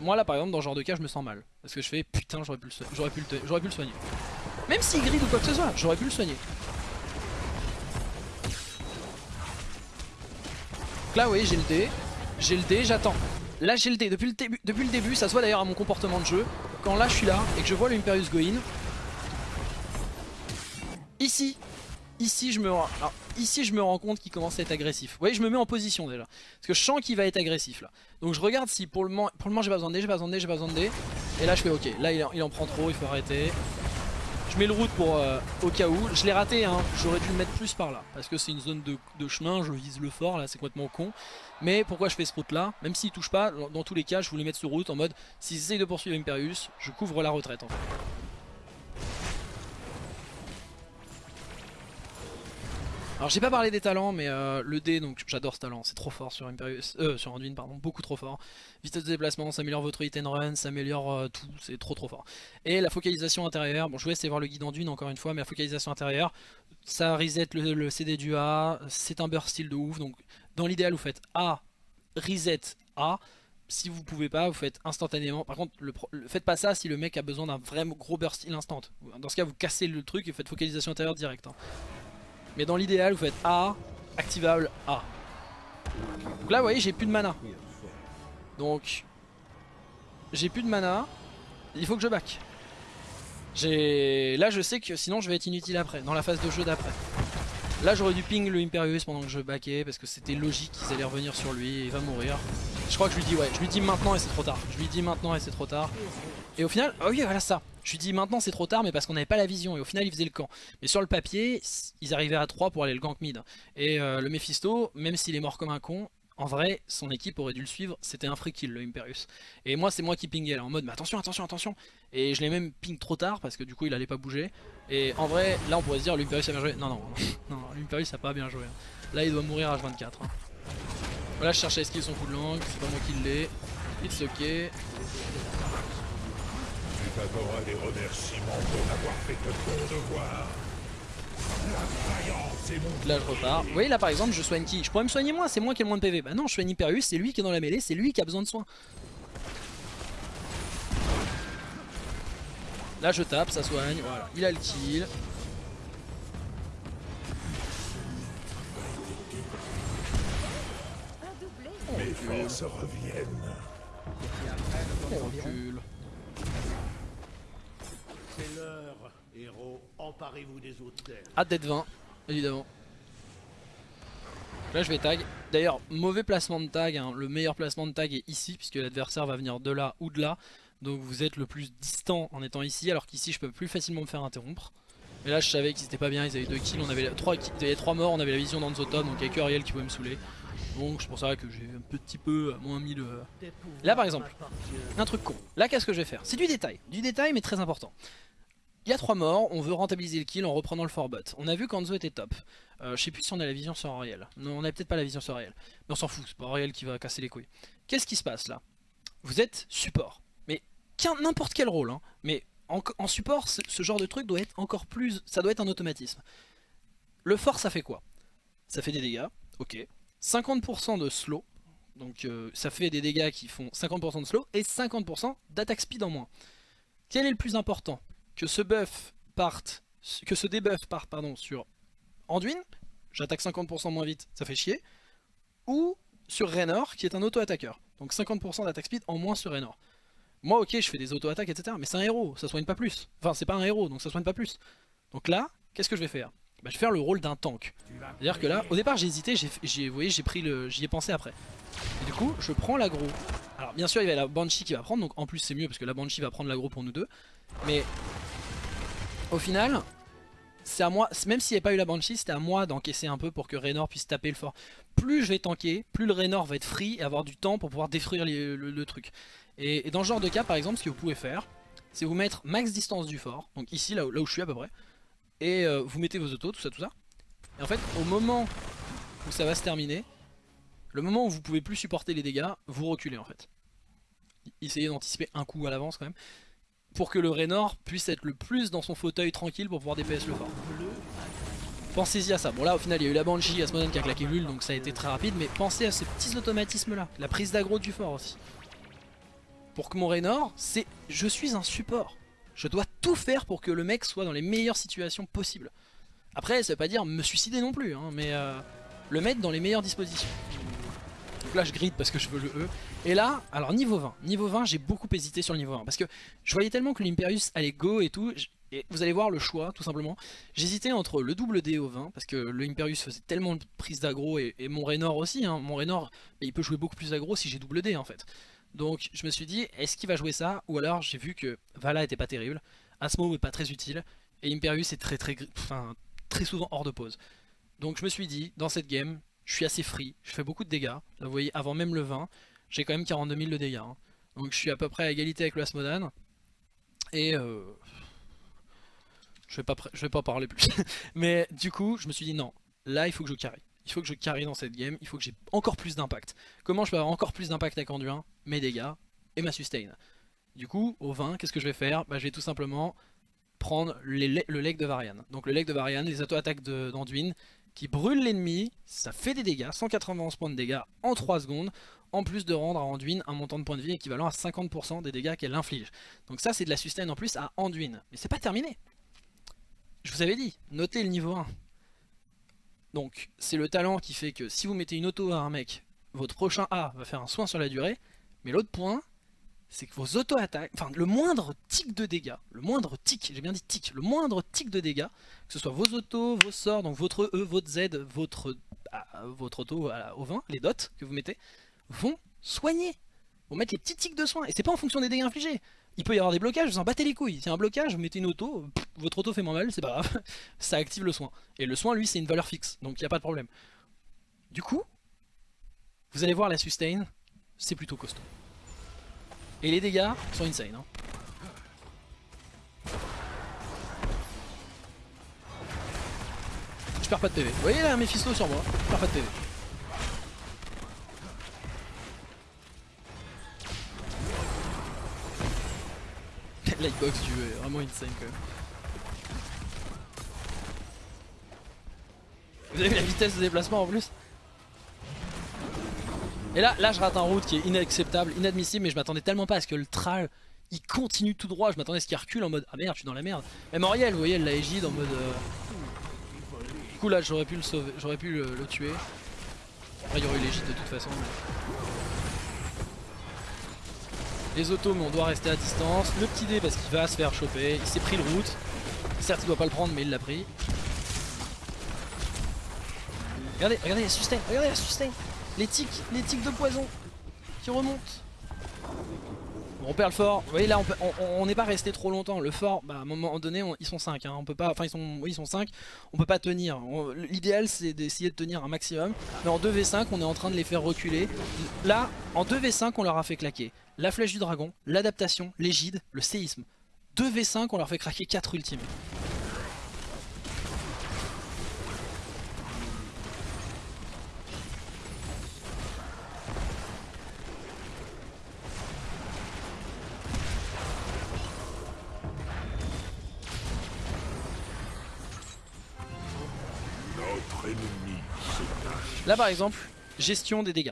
moi là par exemple dans ce genre de cas je me sens mal. Parce que je fais putain j'aurais pu, pu, pu, le soigner. Même s'il grid ou quoi que ce soit j'aurais pu le soigner. Donc là oui j'ai le dé. J'ai le dé j'attends. Là j'ai le dé. Depuis le, début, depuis le début ça se voit d'ailleurs à mon comportement de jeu. Quand là je suis là et que je vois l'Imperius go in Ici Ici je me rends, ici je me rends compte qu'il commence à être agressif. Vous voyez je me mets en position déjà. Parce que je sens qu'il va être agressif là. Donc je regarde si pour le moment, moment j'ai pas besoin de dé, j'ai pas besoin de dé, j'ai pas besoin de dé. Et là je fais ok, là il en, prend trop, il faut arrêter. Je mets le route pour euh, au cas où. Je l'ai raté hein, j'aurais dû le mettre plus par là. Parce que c'est une zone de, chemin, je vise le fort là, c'est complètement con. Mais pourquoi je fais ce route là Même s'il touche pas, dans, tous les cas je voulais mettre ce route en mode s'ils essayent de poursuivre Imperius, je couvre la retraite en fait. Alors j'ai pas parlé des talents mais euh, le D donc j'adore ce talent, c'est trop fort sur Imperius, euh, sur Anduin pardon, beaucoup trop fort. Vitesse de déplacement, ça améliore votre hit and run, ça améliore euh, tout, c'est trop trop fort. Et la focalisation intérieure, bon je vais essayer de voir le guide Anduin encore une fois mais la focalisation intérieure, ça reset le, CD du A, c'est un burst style de ouf donc dans l'idéal vous faites A, reset A, si vous pouvez pas, vous faites instantanément. Par contre, le, faites pas ça si le mec a besoin d'un vrai gros burst style instant. Dans ce cas, vous cassez le truc et faites focalisation intérieure direct. Hein. Mais dans l'idéal, vous faites A, activable A. Donc là, vous voyez, j'ai plus de mana. Donc, j'ai plus de mana. Il faut que je back. Là, je sais que sinon, je vais être inutile après, dans la phase de jeu d'après. Là j'aurais dû ping le Imperius pendant que je backais parce que c'était logique qu'ils allaient revenir sur lui et il va mourir. Je crois que je lui dis ouais, je lui dis maintenant et c'est trop tard. Je lui dis maintenant et c'est trop tard. Et au final, oh oui voilà ça. Je lui dis maintenant c'est trop tard mais parce qu'on n'avait pas la vision et au final il faisait le camp. Mais sur le papier, ils arrivaient à 3 pour aller le gank mid. Et euh, le Mephisto, même s'il est mort comme un con, en vrai, son équipe aurait dû le suivre, c'était un free kill le Imperius. Et moi c'est moi qui pingais là en mode mais attention, attention, attention. Et je l'ai même ping trop tard parce que du coup il allait pas bouger. Et en vrai, là on pourrait se dire l'Imperius a bien joué. Non, non, non, l'Imperius a pas bien joué. Hein. Là il doit mourir à H24. Hein. Voilà, je cherche à esquiver son coup de langue, c'est pas moi qui l'ai. It's ok. Tu remerciements pour avoir fait ton devoir. Là je repars. Vous voyez là par exemple je soigne qui? Je pourrais me soigner moi, c'est moi qui ai le moins de PV. Bah non je soigne Hyperius, c'est lui qui est dans la mêlée, c'est lui qui a besoin de soins. Là je tape, ça soigne, voilà, il a le kill. Mes forces reviennent. On recule. C'est l'heure, héros. Emparez-vous des hôtels. Hâte d'être 20, évidemment. Là je vais tag. D'ailleurs, mauvais placement de tag. Hein. Le meilleur placement de tag est ici, puisque l'adversaire va venir de là ou de là. Donc vous êtes le plus distant en étant ici, alors qu'ici je peux plus facilement me faire interrompre. Mais là je savais qu'ils étaient pas bien, ils avaient deux kills, on avait 3, il y avait 3 morts, on avait la vision dans top, donc il n'y a que Ariel qui pouvait me saouler. Donc c'est pour ça que j'ai un petit peu moins mis le... Là par exemple, un truc con. Là qu'est-ce que je vais faire? C'est du détail, du détail mais très important. Il y a 3 morts, on veut rentabiliser le kill en reprenant le forbot. On a vu qu'Anzo était top. Euh, je sais plus si on a la vision sur Ariel. Non, on a peut-être pas la vision sur Ariel. Mais on s'en fout, c'est pas Ariel qui va casser les couilles. Qu'est-ce qui se passe là? Vous êtes support. Mais n'importe quel rôle. Hein. Mais en, support, ce, genre de truc doit être encore plus... Ça doit être un automatisme. Le fort, ça fait quoi? Ça fait des dégâts, ok. 50% de slow. Donc euh, ça fait des dégâts qui font 50% de slow et 50% d'attaque speed en moins. Quel est le plus important? Que ce buff parte, que ce debuff parte pardon, sur Anduin, j'attaque 50% moins vite, ça fait chier, ou sur Raynor qui est un auto-attaqueur. Donc 50% d'attaque speed en moins sur Raynor. Moi ok je fais des auto-attaques etc mais c'est un héros, ça soigne pas plus. Enfin c'est pas un héros donc ça soigne pas plus. Donc là, qu'est-ce que je vais faire? Bah, Je vais faire le rôle d'un tank. C'est-à-dire que là, au départ j'ai hésité, j'ai voyez j'ai pris le. j'y ai pensé après. Et du coup je prends l'aggro. Alors bien sûr il y a la Banshee qui va prendre, donc en plus c'est mieux parce que la Banshee va prendre l'aggro pour nous deux. Mais au final, c'est à moi, même s'il n'y avait pas eu la Banshee, c'était à moi d'encaisser un peu pour que Raynor puisse taper le fort. Plus je vais tanker, plus le Raynor va être free et avoir du temps pour pouvoir détruire le, truc. Et, dans ce genre de cas, par exemple, ce que vous pouvez faire, c'est vous mettre max distance du fort, donc ici, là où je suis à peu près, et euh, vous mettez vos autos, tout ça, tout ça. Et en fait, au moment où ça va se terminer, le moment où vous pouvez plus supporter les dégâts, vous reculez en fait. Essayez d'anticiper un coup à l'avance quand même pour que le Raynor puisse être le plus dans son fauteuil tranquille pour pouvoir DPS le fort. Pensez-y à ça. Bon là au final il y a eu la Banshee, Asmoden qui a claqué l'ul donc ça a été très rapide, mais pensez à ces petits automatismes là, la prise d'aggro du fort aussi. Pour que mon Raynor, c'est je suis un support. Je dois tout faire pour que le mec soit dans les meilleures situations possibles. Après ça veut pas dire me suicider non plus, hein, mais euh, le mettre dans les meilleures dispositions. Donc là je grid parce que je veux le E. Et là, alors niveau 20, niveau 20 j'ai beaucoup hésité sur le niveau 1 parce que je voyais tellement que l'Imperius allait go et tout. Et vous allez voir le choix tout simplement. J'hésitais entre le double D au 20 parce que le Imperius faisait tellement de prise d'aggro et, mon Raynor aussi. Hein. Mon Raynor il peut jouer beaucoup plus aggro si j'ai double D en fait. Donc je me suis dit est-ce qu'il va jouer ça ou alors j'ai vu que Vala était pas terrible, Asmo est pas très utile et Imperius est très très, enfin, très souvent hors de pause. Donc je me suis dit dans cette game je suis assez free, je fais beaucoup de dégâts. Vous voyez, avant même le 20, j'ai quand même 42 000 de dégâts. Hein. Donc je suis à peu près à égalité avec le Asmodan. Et euh, je vais pas je vais pas parler plus. Mais du coup, je me suis dit non, là il faut que je carry. Il faut que je carry dans cette game, il faut que j'ai encore plus d'impact. Comment je peux avoir encore plus d'impact avec Anduin? Mes dégâts et ma sustain. Du coup, au 20, qu'est-ce que je vais faire? Bah, Je vais tout simplement prendre le leg de Varian. Donc le leg de Varian, les auto-attaques d'Anduin, qui brûle l'ennemi, ça fait des dégâts, 191 points de dégâts en 3 secondes, en plus de rendre à Anduin un montant de points de vie équivalent à 50% des dégâts qu'elle inflige. Donc ça c'est de la sustain en plus à Anduin, mais c'est pas terminé. Je vous avais dit, notez le niveau 1. Donc c'est le talent qui fait que si vous mettez une auto à un mec, votre prochain A va faire un soin sur la durée, mais l'autre point, c'est que vos auto-attaques, enfin le moindre tic de dégâts, le moindre tic, j'ai bien dit tic, le moindre tic de dégâts, que ce soit vos autos, vos sorts, donc votre E, votre Z, votre, votre auto au 20, les dots que vous mettez, vont soigner, vont mettre les petits tics de soin, et c'est pas en fonction des dégâts infligés. Il peut y avoir des blocages, vous en battez les couilles. Si y un blocage, vous mettez une auto, votre auto fait moins mal, c'est pas grave, ça active le soin. Et le soin, lui, c'est une valeur fixe, donc il n'y a pas de problème. Du coup, vous allez voir la sustain, c'est plutôt costaud. Et les dégâts sont insane. Hein. Je perds pas de PV. Vous voyez là Mephisto sur moi, je perds pas de PV. Lightbox du est vraiment insane quand même. Vous avez vu la vitesse de déplacement en plus et là, là je rate un route qui est inacceptable, inadmissible, mais je m'attendais tellement pas à ce que le Tral il continue tout droit, je m'attendais à ce qu'il recule en mode ah merde je suis dans la merde. Même Moriel, vous voyez, elle l'a égide en mode euh, Du coup là j'aurais pu le sauver, j'aurais pu le, tuer. Après il y aurait eu l'égide de toute façon. Les autos mais on doit rester à distance. Le petit dé parce qu'il va se faire choper, il s'est pris le route. Certes il doit pas le prendre mais il l'a pris. Regardez, regardez la sustain, regardez la sustain les tics, les tics de poison qui remontent. On perd le fort. Vous voyez là, on n'est pas resté trop longtemps. Le fort, bah, à un moment donné, ils sont 5. Hein. On peut pas, enfin ils sont, ils sont 5. On peut pas tenir. L'idéal c'est d'essayer de tenir un maximum. Mais en 2v5, on est en train de les faire reculer. Là, en 2v5, on leur a fait claquer la flèche du dragon, l'adaptation, l'égide, le séisme. 2v5, on leur fait craquer 4 ultimes. Là par exemple, gestion des dégâts.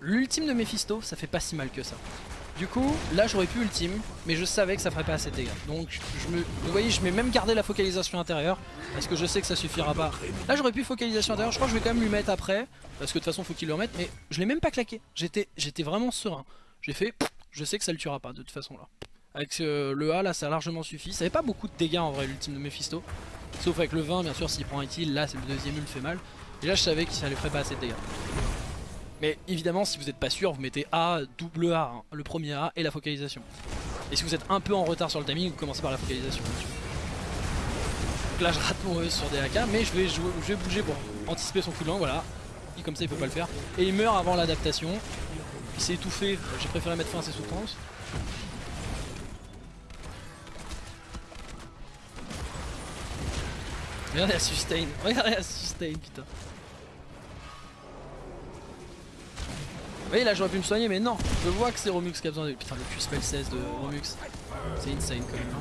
L'ultime de Mephisto, ça fait pas si mal que ça. Du coup, là j'aurais pu ultime, mais je savais que ça ferait pas assez de dégâts. Donc je me, vous voyez, je vais même garder la focalisation intérieure, parce que je sais que ça suffira pas. Là j'aurais pu focalisation intérieure, je crois que je vais quand même lui mettre après, parce que de toute façon faut qu'il le remette, mais je l'ai même pas claqué. J'étais vraiment serein. J'ai fait, je sais que ça le tuera pas de toute façon là. Avec le A là ça a largement suffi. Ça avait pas beaucoup de dégâts en vrai l'ultime de Mephisto. Sauf avec le 20 bien sûr s'il prend un kill, là c'est le deuxième ult fait mal. Là je savais que ça lui ferait pas assez de dégâts. Mais évidemment si vous n'êtes pas sûr vous mettez A, double A, hein, le premier A et la focalisation. Et si vous êtes un peu en retard sur le timing vous commencez par la focalisation. Donc là je rate mon E sur mais je vais, jouer, je vais bouger pour anticiper son coup de voilà. Et comme ça il peut pas le faire. Et il meurt avant l'adaptation. Il s'est étouffé, j'ai préféré mettre fin à ses souffrances. Regardez la sustain, regardez la sustain putain. Voyez là j'aurais pu me soigner mais non, je vois que c'est Romux qui a besoin de... Putain le Q-Spell 16 de Romux, c'est insane quand même. Hein.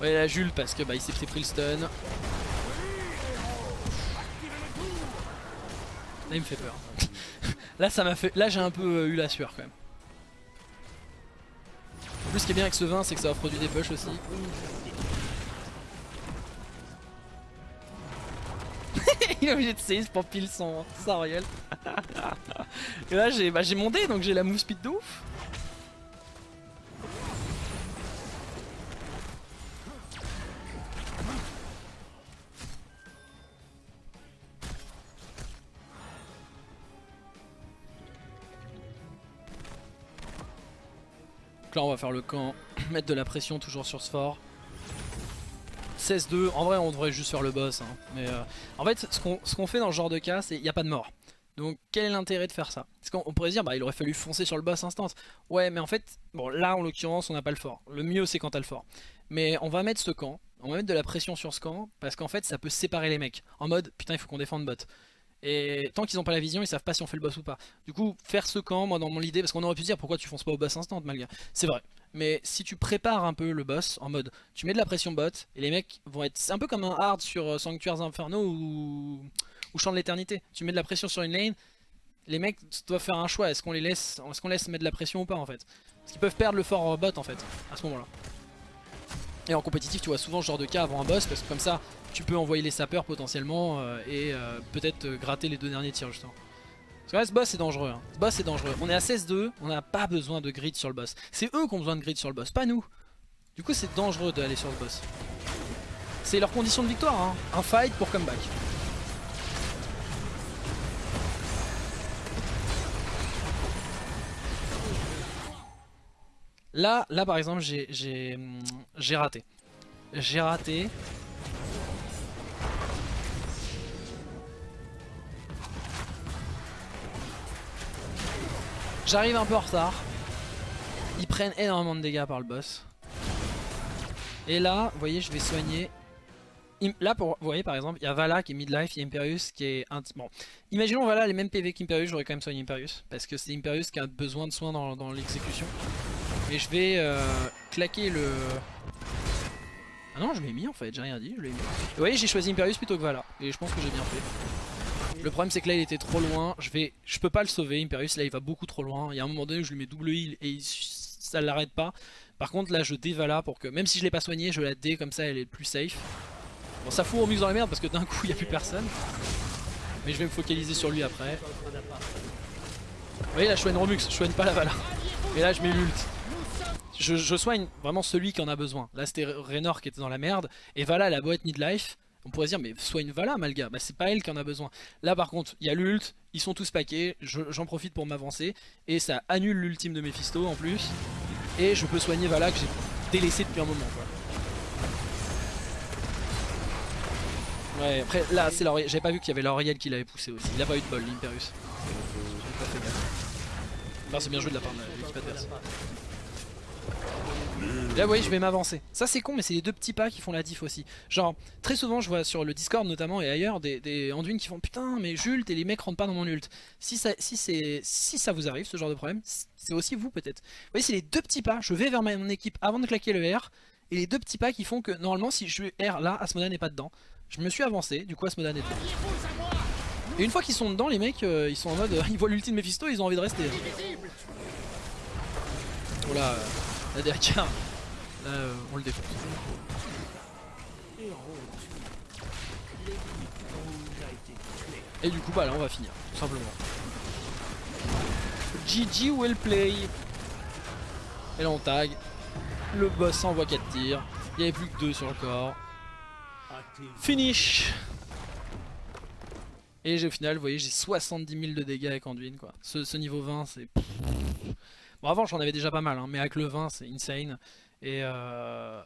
Ouais la Jules parce que bah il s'est pris le stun. Là il me fait peur. là ça m'a fait. Là j'ai un peu euh, eu la sueur quand même. En plus ce qui est bien avec ce vin c'est que ça offre du dépush aussi. Il est obligé de pour pile son Sariel. Et là j'ai bah, mon dé donc j'ai la move speed de ouf. Donc là on va faire le camp, mettre de la pression toujours sur ce fort. 16-2, en vrai on devrait juste faire le boss. Hein. Mais euh, en fait ce qu'on fait dans ce genre de cas c'est il n'y a pas de mort. Donc quel est l'intérêt de faire ça? Parce qu'on pourrait dire bah il aurait fallu foncer sur le boss instant. Ouais mais en fait, bon là en l'occurrence on n'a pas le fort. Le mieux c'est quand t'as le fort. Mais on va mettre ce camp, on va mettre de la pression sur ce camp parce qu'en fait ça peut séparer les mecs. En mode putain il faut qu'on défende bot. Et tant qu'ils n'ont pas la vision, ils savent pas si on fait le boss ou pas. Du coup, faire ce camp, moi dans mon idée, parce qu'on aurait pu dire pourquoi tu fonces pas au boss instant, malgré. C'est vrai. Mais si tu prépares un peu le boss en mode, tu mets de la pression bot et les mecs vont être, c'est un peu comme un hard sur euh, Sanctuaires Inferno ou ou Chant de l'éternité. Tu mets de la pression sur une lane, les mecs doivent faire un choix. Est-ce qu'on les laisse, qu'on laisse mettre de la pression ou pas en fait? Parce qu'ils peuvent perdre le fort bot en fait à ce moment-là. Et en compétitif, tu vois souvent ce genre de cas avant un boss parce que comme ça, tu peux envoyer les sapeurs potentiellement euh, et euh, peut-être euh, gratter les deux derniers tirs justement. Parce que là, ce boss est dangereux. Hein. Ce boss est dangereux. On est à 16-2, on n'a pas besoin de grid sur le boss. C'est eux qui ont besoin de grid sur le boss, pas nous. Du coup, c'est dangereux d'aller sur le boss. C'est leur condition de victoire, hein. un fight pour comeback. Là, là par exemple, j'ai raté. J'ai raté. J'arrive un peu en retard. Ils prennent énormément de dégâts par le boss. Et là, vous voyez, je vais soigner. Là, pour, vous voyez par exemple, il y a Vala qui est midlife, il y a Imperius qui est... Bon, imaginons Vala les mêmes PV qu'Imperius, j'aurais quand même soigné Imperius. Parce que c'est Imperius qui a besoin de soins dans l'exécution. Mais je vais euh, claquer le... Ah non, je l'ai mis en fait, j'ai rien dit, je l'ai mis. vous voyez, j'ai choisi Imperius plutôt que Vala, et je pense que j'ai bien fait. Le problème c'est que là il était trop loin, je vais, je peux pas le sauver, Imperius là il va beaucoup trop loin. Il y a un moment donné où je lui mets double heal et ça l'arrête pas. Par contre là je dévala pour que, même si je l'ai pas soigné, je la dé comme ça elle est plus safe. Bon ça fout au mix dans la merde parce que d'un coup il n'y a plus personne. Mais je vais me focaliser sur lui après. Vous voyez là je soigne Romux, je soigne pas la Vala. Et là je mets l'ult je, soigne vraiment celui qui en a besoin. Là c'était Raynor qui était dans la merde, et Vala la boîte midlife. On pourrait se dire mais soigne Vala Malga, bah c'est pas elle qui en a besoin. Là par contre il y a l'ult, ils sont tous paqués, j'en profite pour m'avancer, et ça annule l'ultime de Mephisto en plus. Et je peux soigner Vala que j'ai délaissé depuis un moment quoi. Ouais après là c'est j'avais pas vu qu'il y avait l'Auriel qui l'avait poussé aussi, il a pas eu de bol l'Imperius. Enfin c'est bien joué de la part de l'équipe adverse. Là vous voyez je vais m'avancer. Ça c'est con mais c'est les deux petits pas qui font la diff aussi. Genre très souvent je vois sur le Discord notamment et ailleurs des, des qui font putain mais j'ult et les mecs rentrent pas dans mon ult. Si ça, si, si ça vous arrive ce genre de problème, c'est aussi vous peut-être. Vous voyez c'est les deux petits pas, je vais vers mon équipe avant de claquer le R et les deux petits pas qui font que normalement si je R là Asmodan n'est pas dedans. Je me suis avancé, du coup Asmodan est dedans. Et une fois qu'ils sont dedans les mecs euh, ils sont en mode ils voient l'ultime Mephisto ils ont envie de rester. Oh la DAK Là, euh, on le défonce. Et du coup, bah là, on va finir, tout simplement. GG well play. Et là, on tag. Le boss envoie 4 tirs. Il n'y avait plus que 2 sur le corps. Finish Et au final, vous voyez, j'ai 70 000 de dégâts avec Anduin, quoi. Ce, niveau 20, c'est... Bon, avant, j'en avais déjà pas mal, hein, mais avec le 20, c'est insane. Et, euh,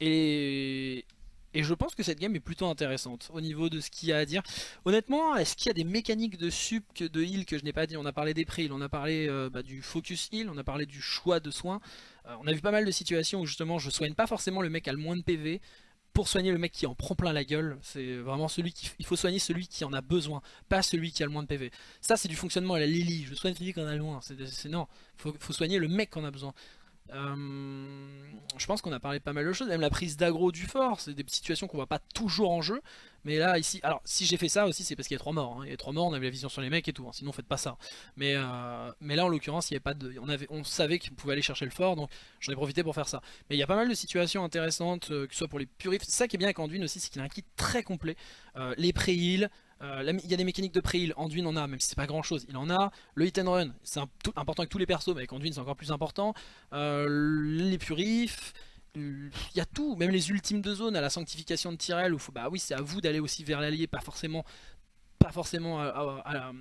Et, et je pense que cette game est plutôt intéressante au niveau de ce qu'il y a à dire. Honnêtement, est-ce qu'il y a des mécaniques de sup, de heal que je n'ai pas dit? On a parlé des prix, on a parlé euh, bah, du focus heal, on a parlé du choix de soins. Euh, on a vu pas mal de situations où justement je soigne pas forcément le mec a le moins de PV pour soigner le mec qui en prend plein la gueule. C'est vraiment celui qui... Il faut soigner celui qui en a besoin, pas celui qui a le moins de PV. Ça c'est du fonctionnement à la Lily, je soigne celui qui en a le moins. C'est non, faut, faut soigner le mec qui en a besoin. Euh, je pense qu'on a parlé pas mal de choses, même la prise d'aggro du fort, c'est des situations qu'on voit pas toujours en jeu. Mais là, ici, alors si j'ai fait ça aussi, c'est parce qu'il y a trois morts. Hein. Il y a trois morts, on avait la vision sur les mecs et tout, hein. sinon faites pas ça. Mais, euh, là, en l'occurrence, il y avait pas de, on, avait, on savait qu'on pouvait aller chercher le fort, donc j'en ai profité pour faire ça. Mais il y a pas mal de situations intéressantes, euh, que ce soit pour les purifs. Ça qui est bien avec Anduin aussi, c'est qu'il a un kit très complet. les pré-heals, euh, il y a des mécaniques de pré-heal, Anduin en a, même si c'est pas grand chose, il en a. Le hit and run, c'est important avec tous les persos, mais avec Anduin c'est encore plus important. Euh, les purifs, il y a tout, même les ultimes de zone à la sanctification de Tyrell, où bah oui c'est à vous d'aller aussi vers l'allié, pas forcément pas forcément à,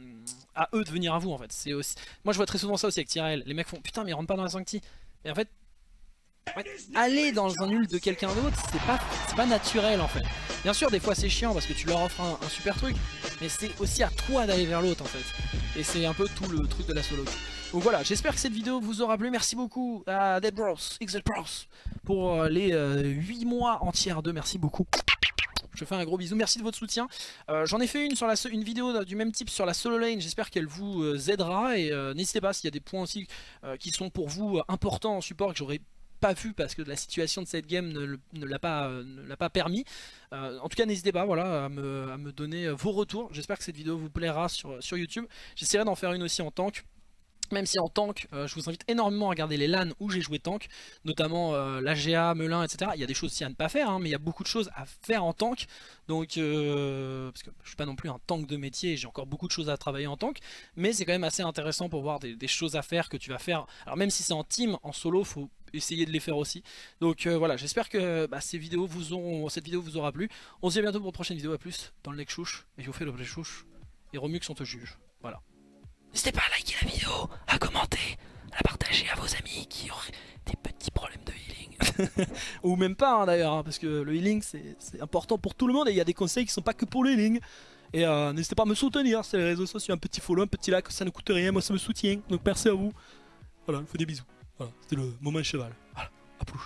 eux de venir à vous en fait. Aussi... Moi je vois très souvent ça aussi avec Tyrell, les mecs font putain mais ils rentrent pas dans la sancti. Et en fait aller dans un ult de quelqu'un d'autre, c'est pas, pas naturel en fait. Bien sûr, des fois c'est chiant parce que tu leur offres un, super truc, mais c'est aussi à toi d'aller vers l'autre en fait. Et c'est un peu tout le truc de la solo. Donc voilà, j'espère que cette vidéo vous aura plu. Merci beaucoup à Dead Bros, XL Bros, pour euh, les 8 euh, mois entiers de. Merci beaucoup. Je fais un gros bisou, merci de votre soutien. Euh, j'en ai fait une, sur la, une vidéo du même type sur la solo lane, j'espère qu'elle vous aidera. Et n'hésitez pas s'il y a des points aussi qui sont pour vous importants en support que j'aurais pas vu parce que la situation de cette game ne, l'a pas, pas permis. Euh, en tout cas n'hésitez pas voilà, à, me, à me donner vos retours. J'espère que cette vidéo vous plaira sur, sur YouTube. J'essaierai d'en faire une aussi en tank. Même si en tank, euh, je vous invite énormément à regarder les LAN où j'ai joué tank, notamment euh, l'AGA, Melun, etc. Il y a des choses aussi à ne pas faire, hein, mais il y a beaucoup de choses à faire en tank. Donc, euh, parce que je suis pas non plus un tank de métier, j'ai encore beaucoup de choses à travailler en tank, mais c'est quand même assez intéressant pour voir des, choses à faire que tu vas faire. Alors même si c'est en team, en solo, faut essayer de les faire aussi. Donc voilà, j'espère que bah, ces vidéos vous auront, cette vidéo vous aura plu. On se dit à bientôt pour une prochaine vidéo, à plus dans le next chouche, et je vous fais le chouche, et Romux on te juge. Voilà. N'hésitez pas à liker la vidéo, à commenter, à partager à vos amis qui auraient des petits problèmes de healing. Ou même pas hein, d'ailleurs, hein, parce que le healing c'est important pour tout le monde et il y a des conseils qui sont pas que pour le healing. Et euh, n'hésitez pas à me soutenir sur les réseaux sociaux, un petit follow, un petit like, ça ne coûte rien, moi ça me soutient. Donc merci à vous. Voilà, je vous fais des bisous. Voilà, c'était le moment cheval. Voilà, à plus.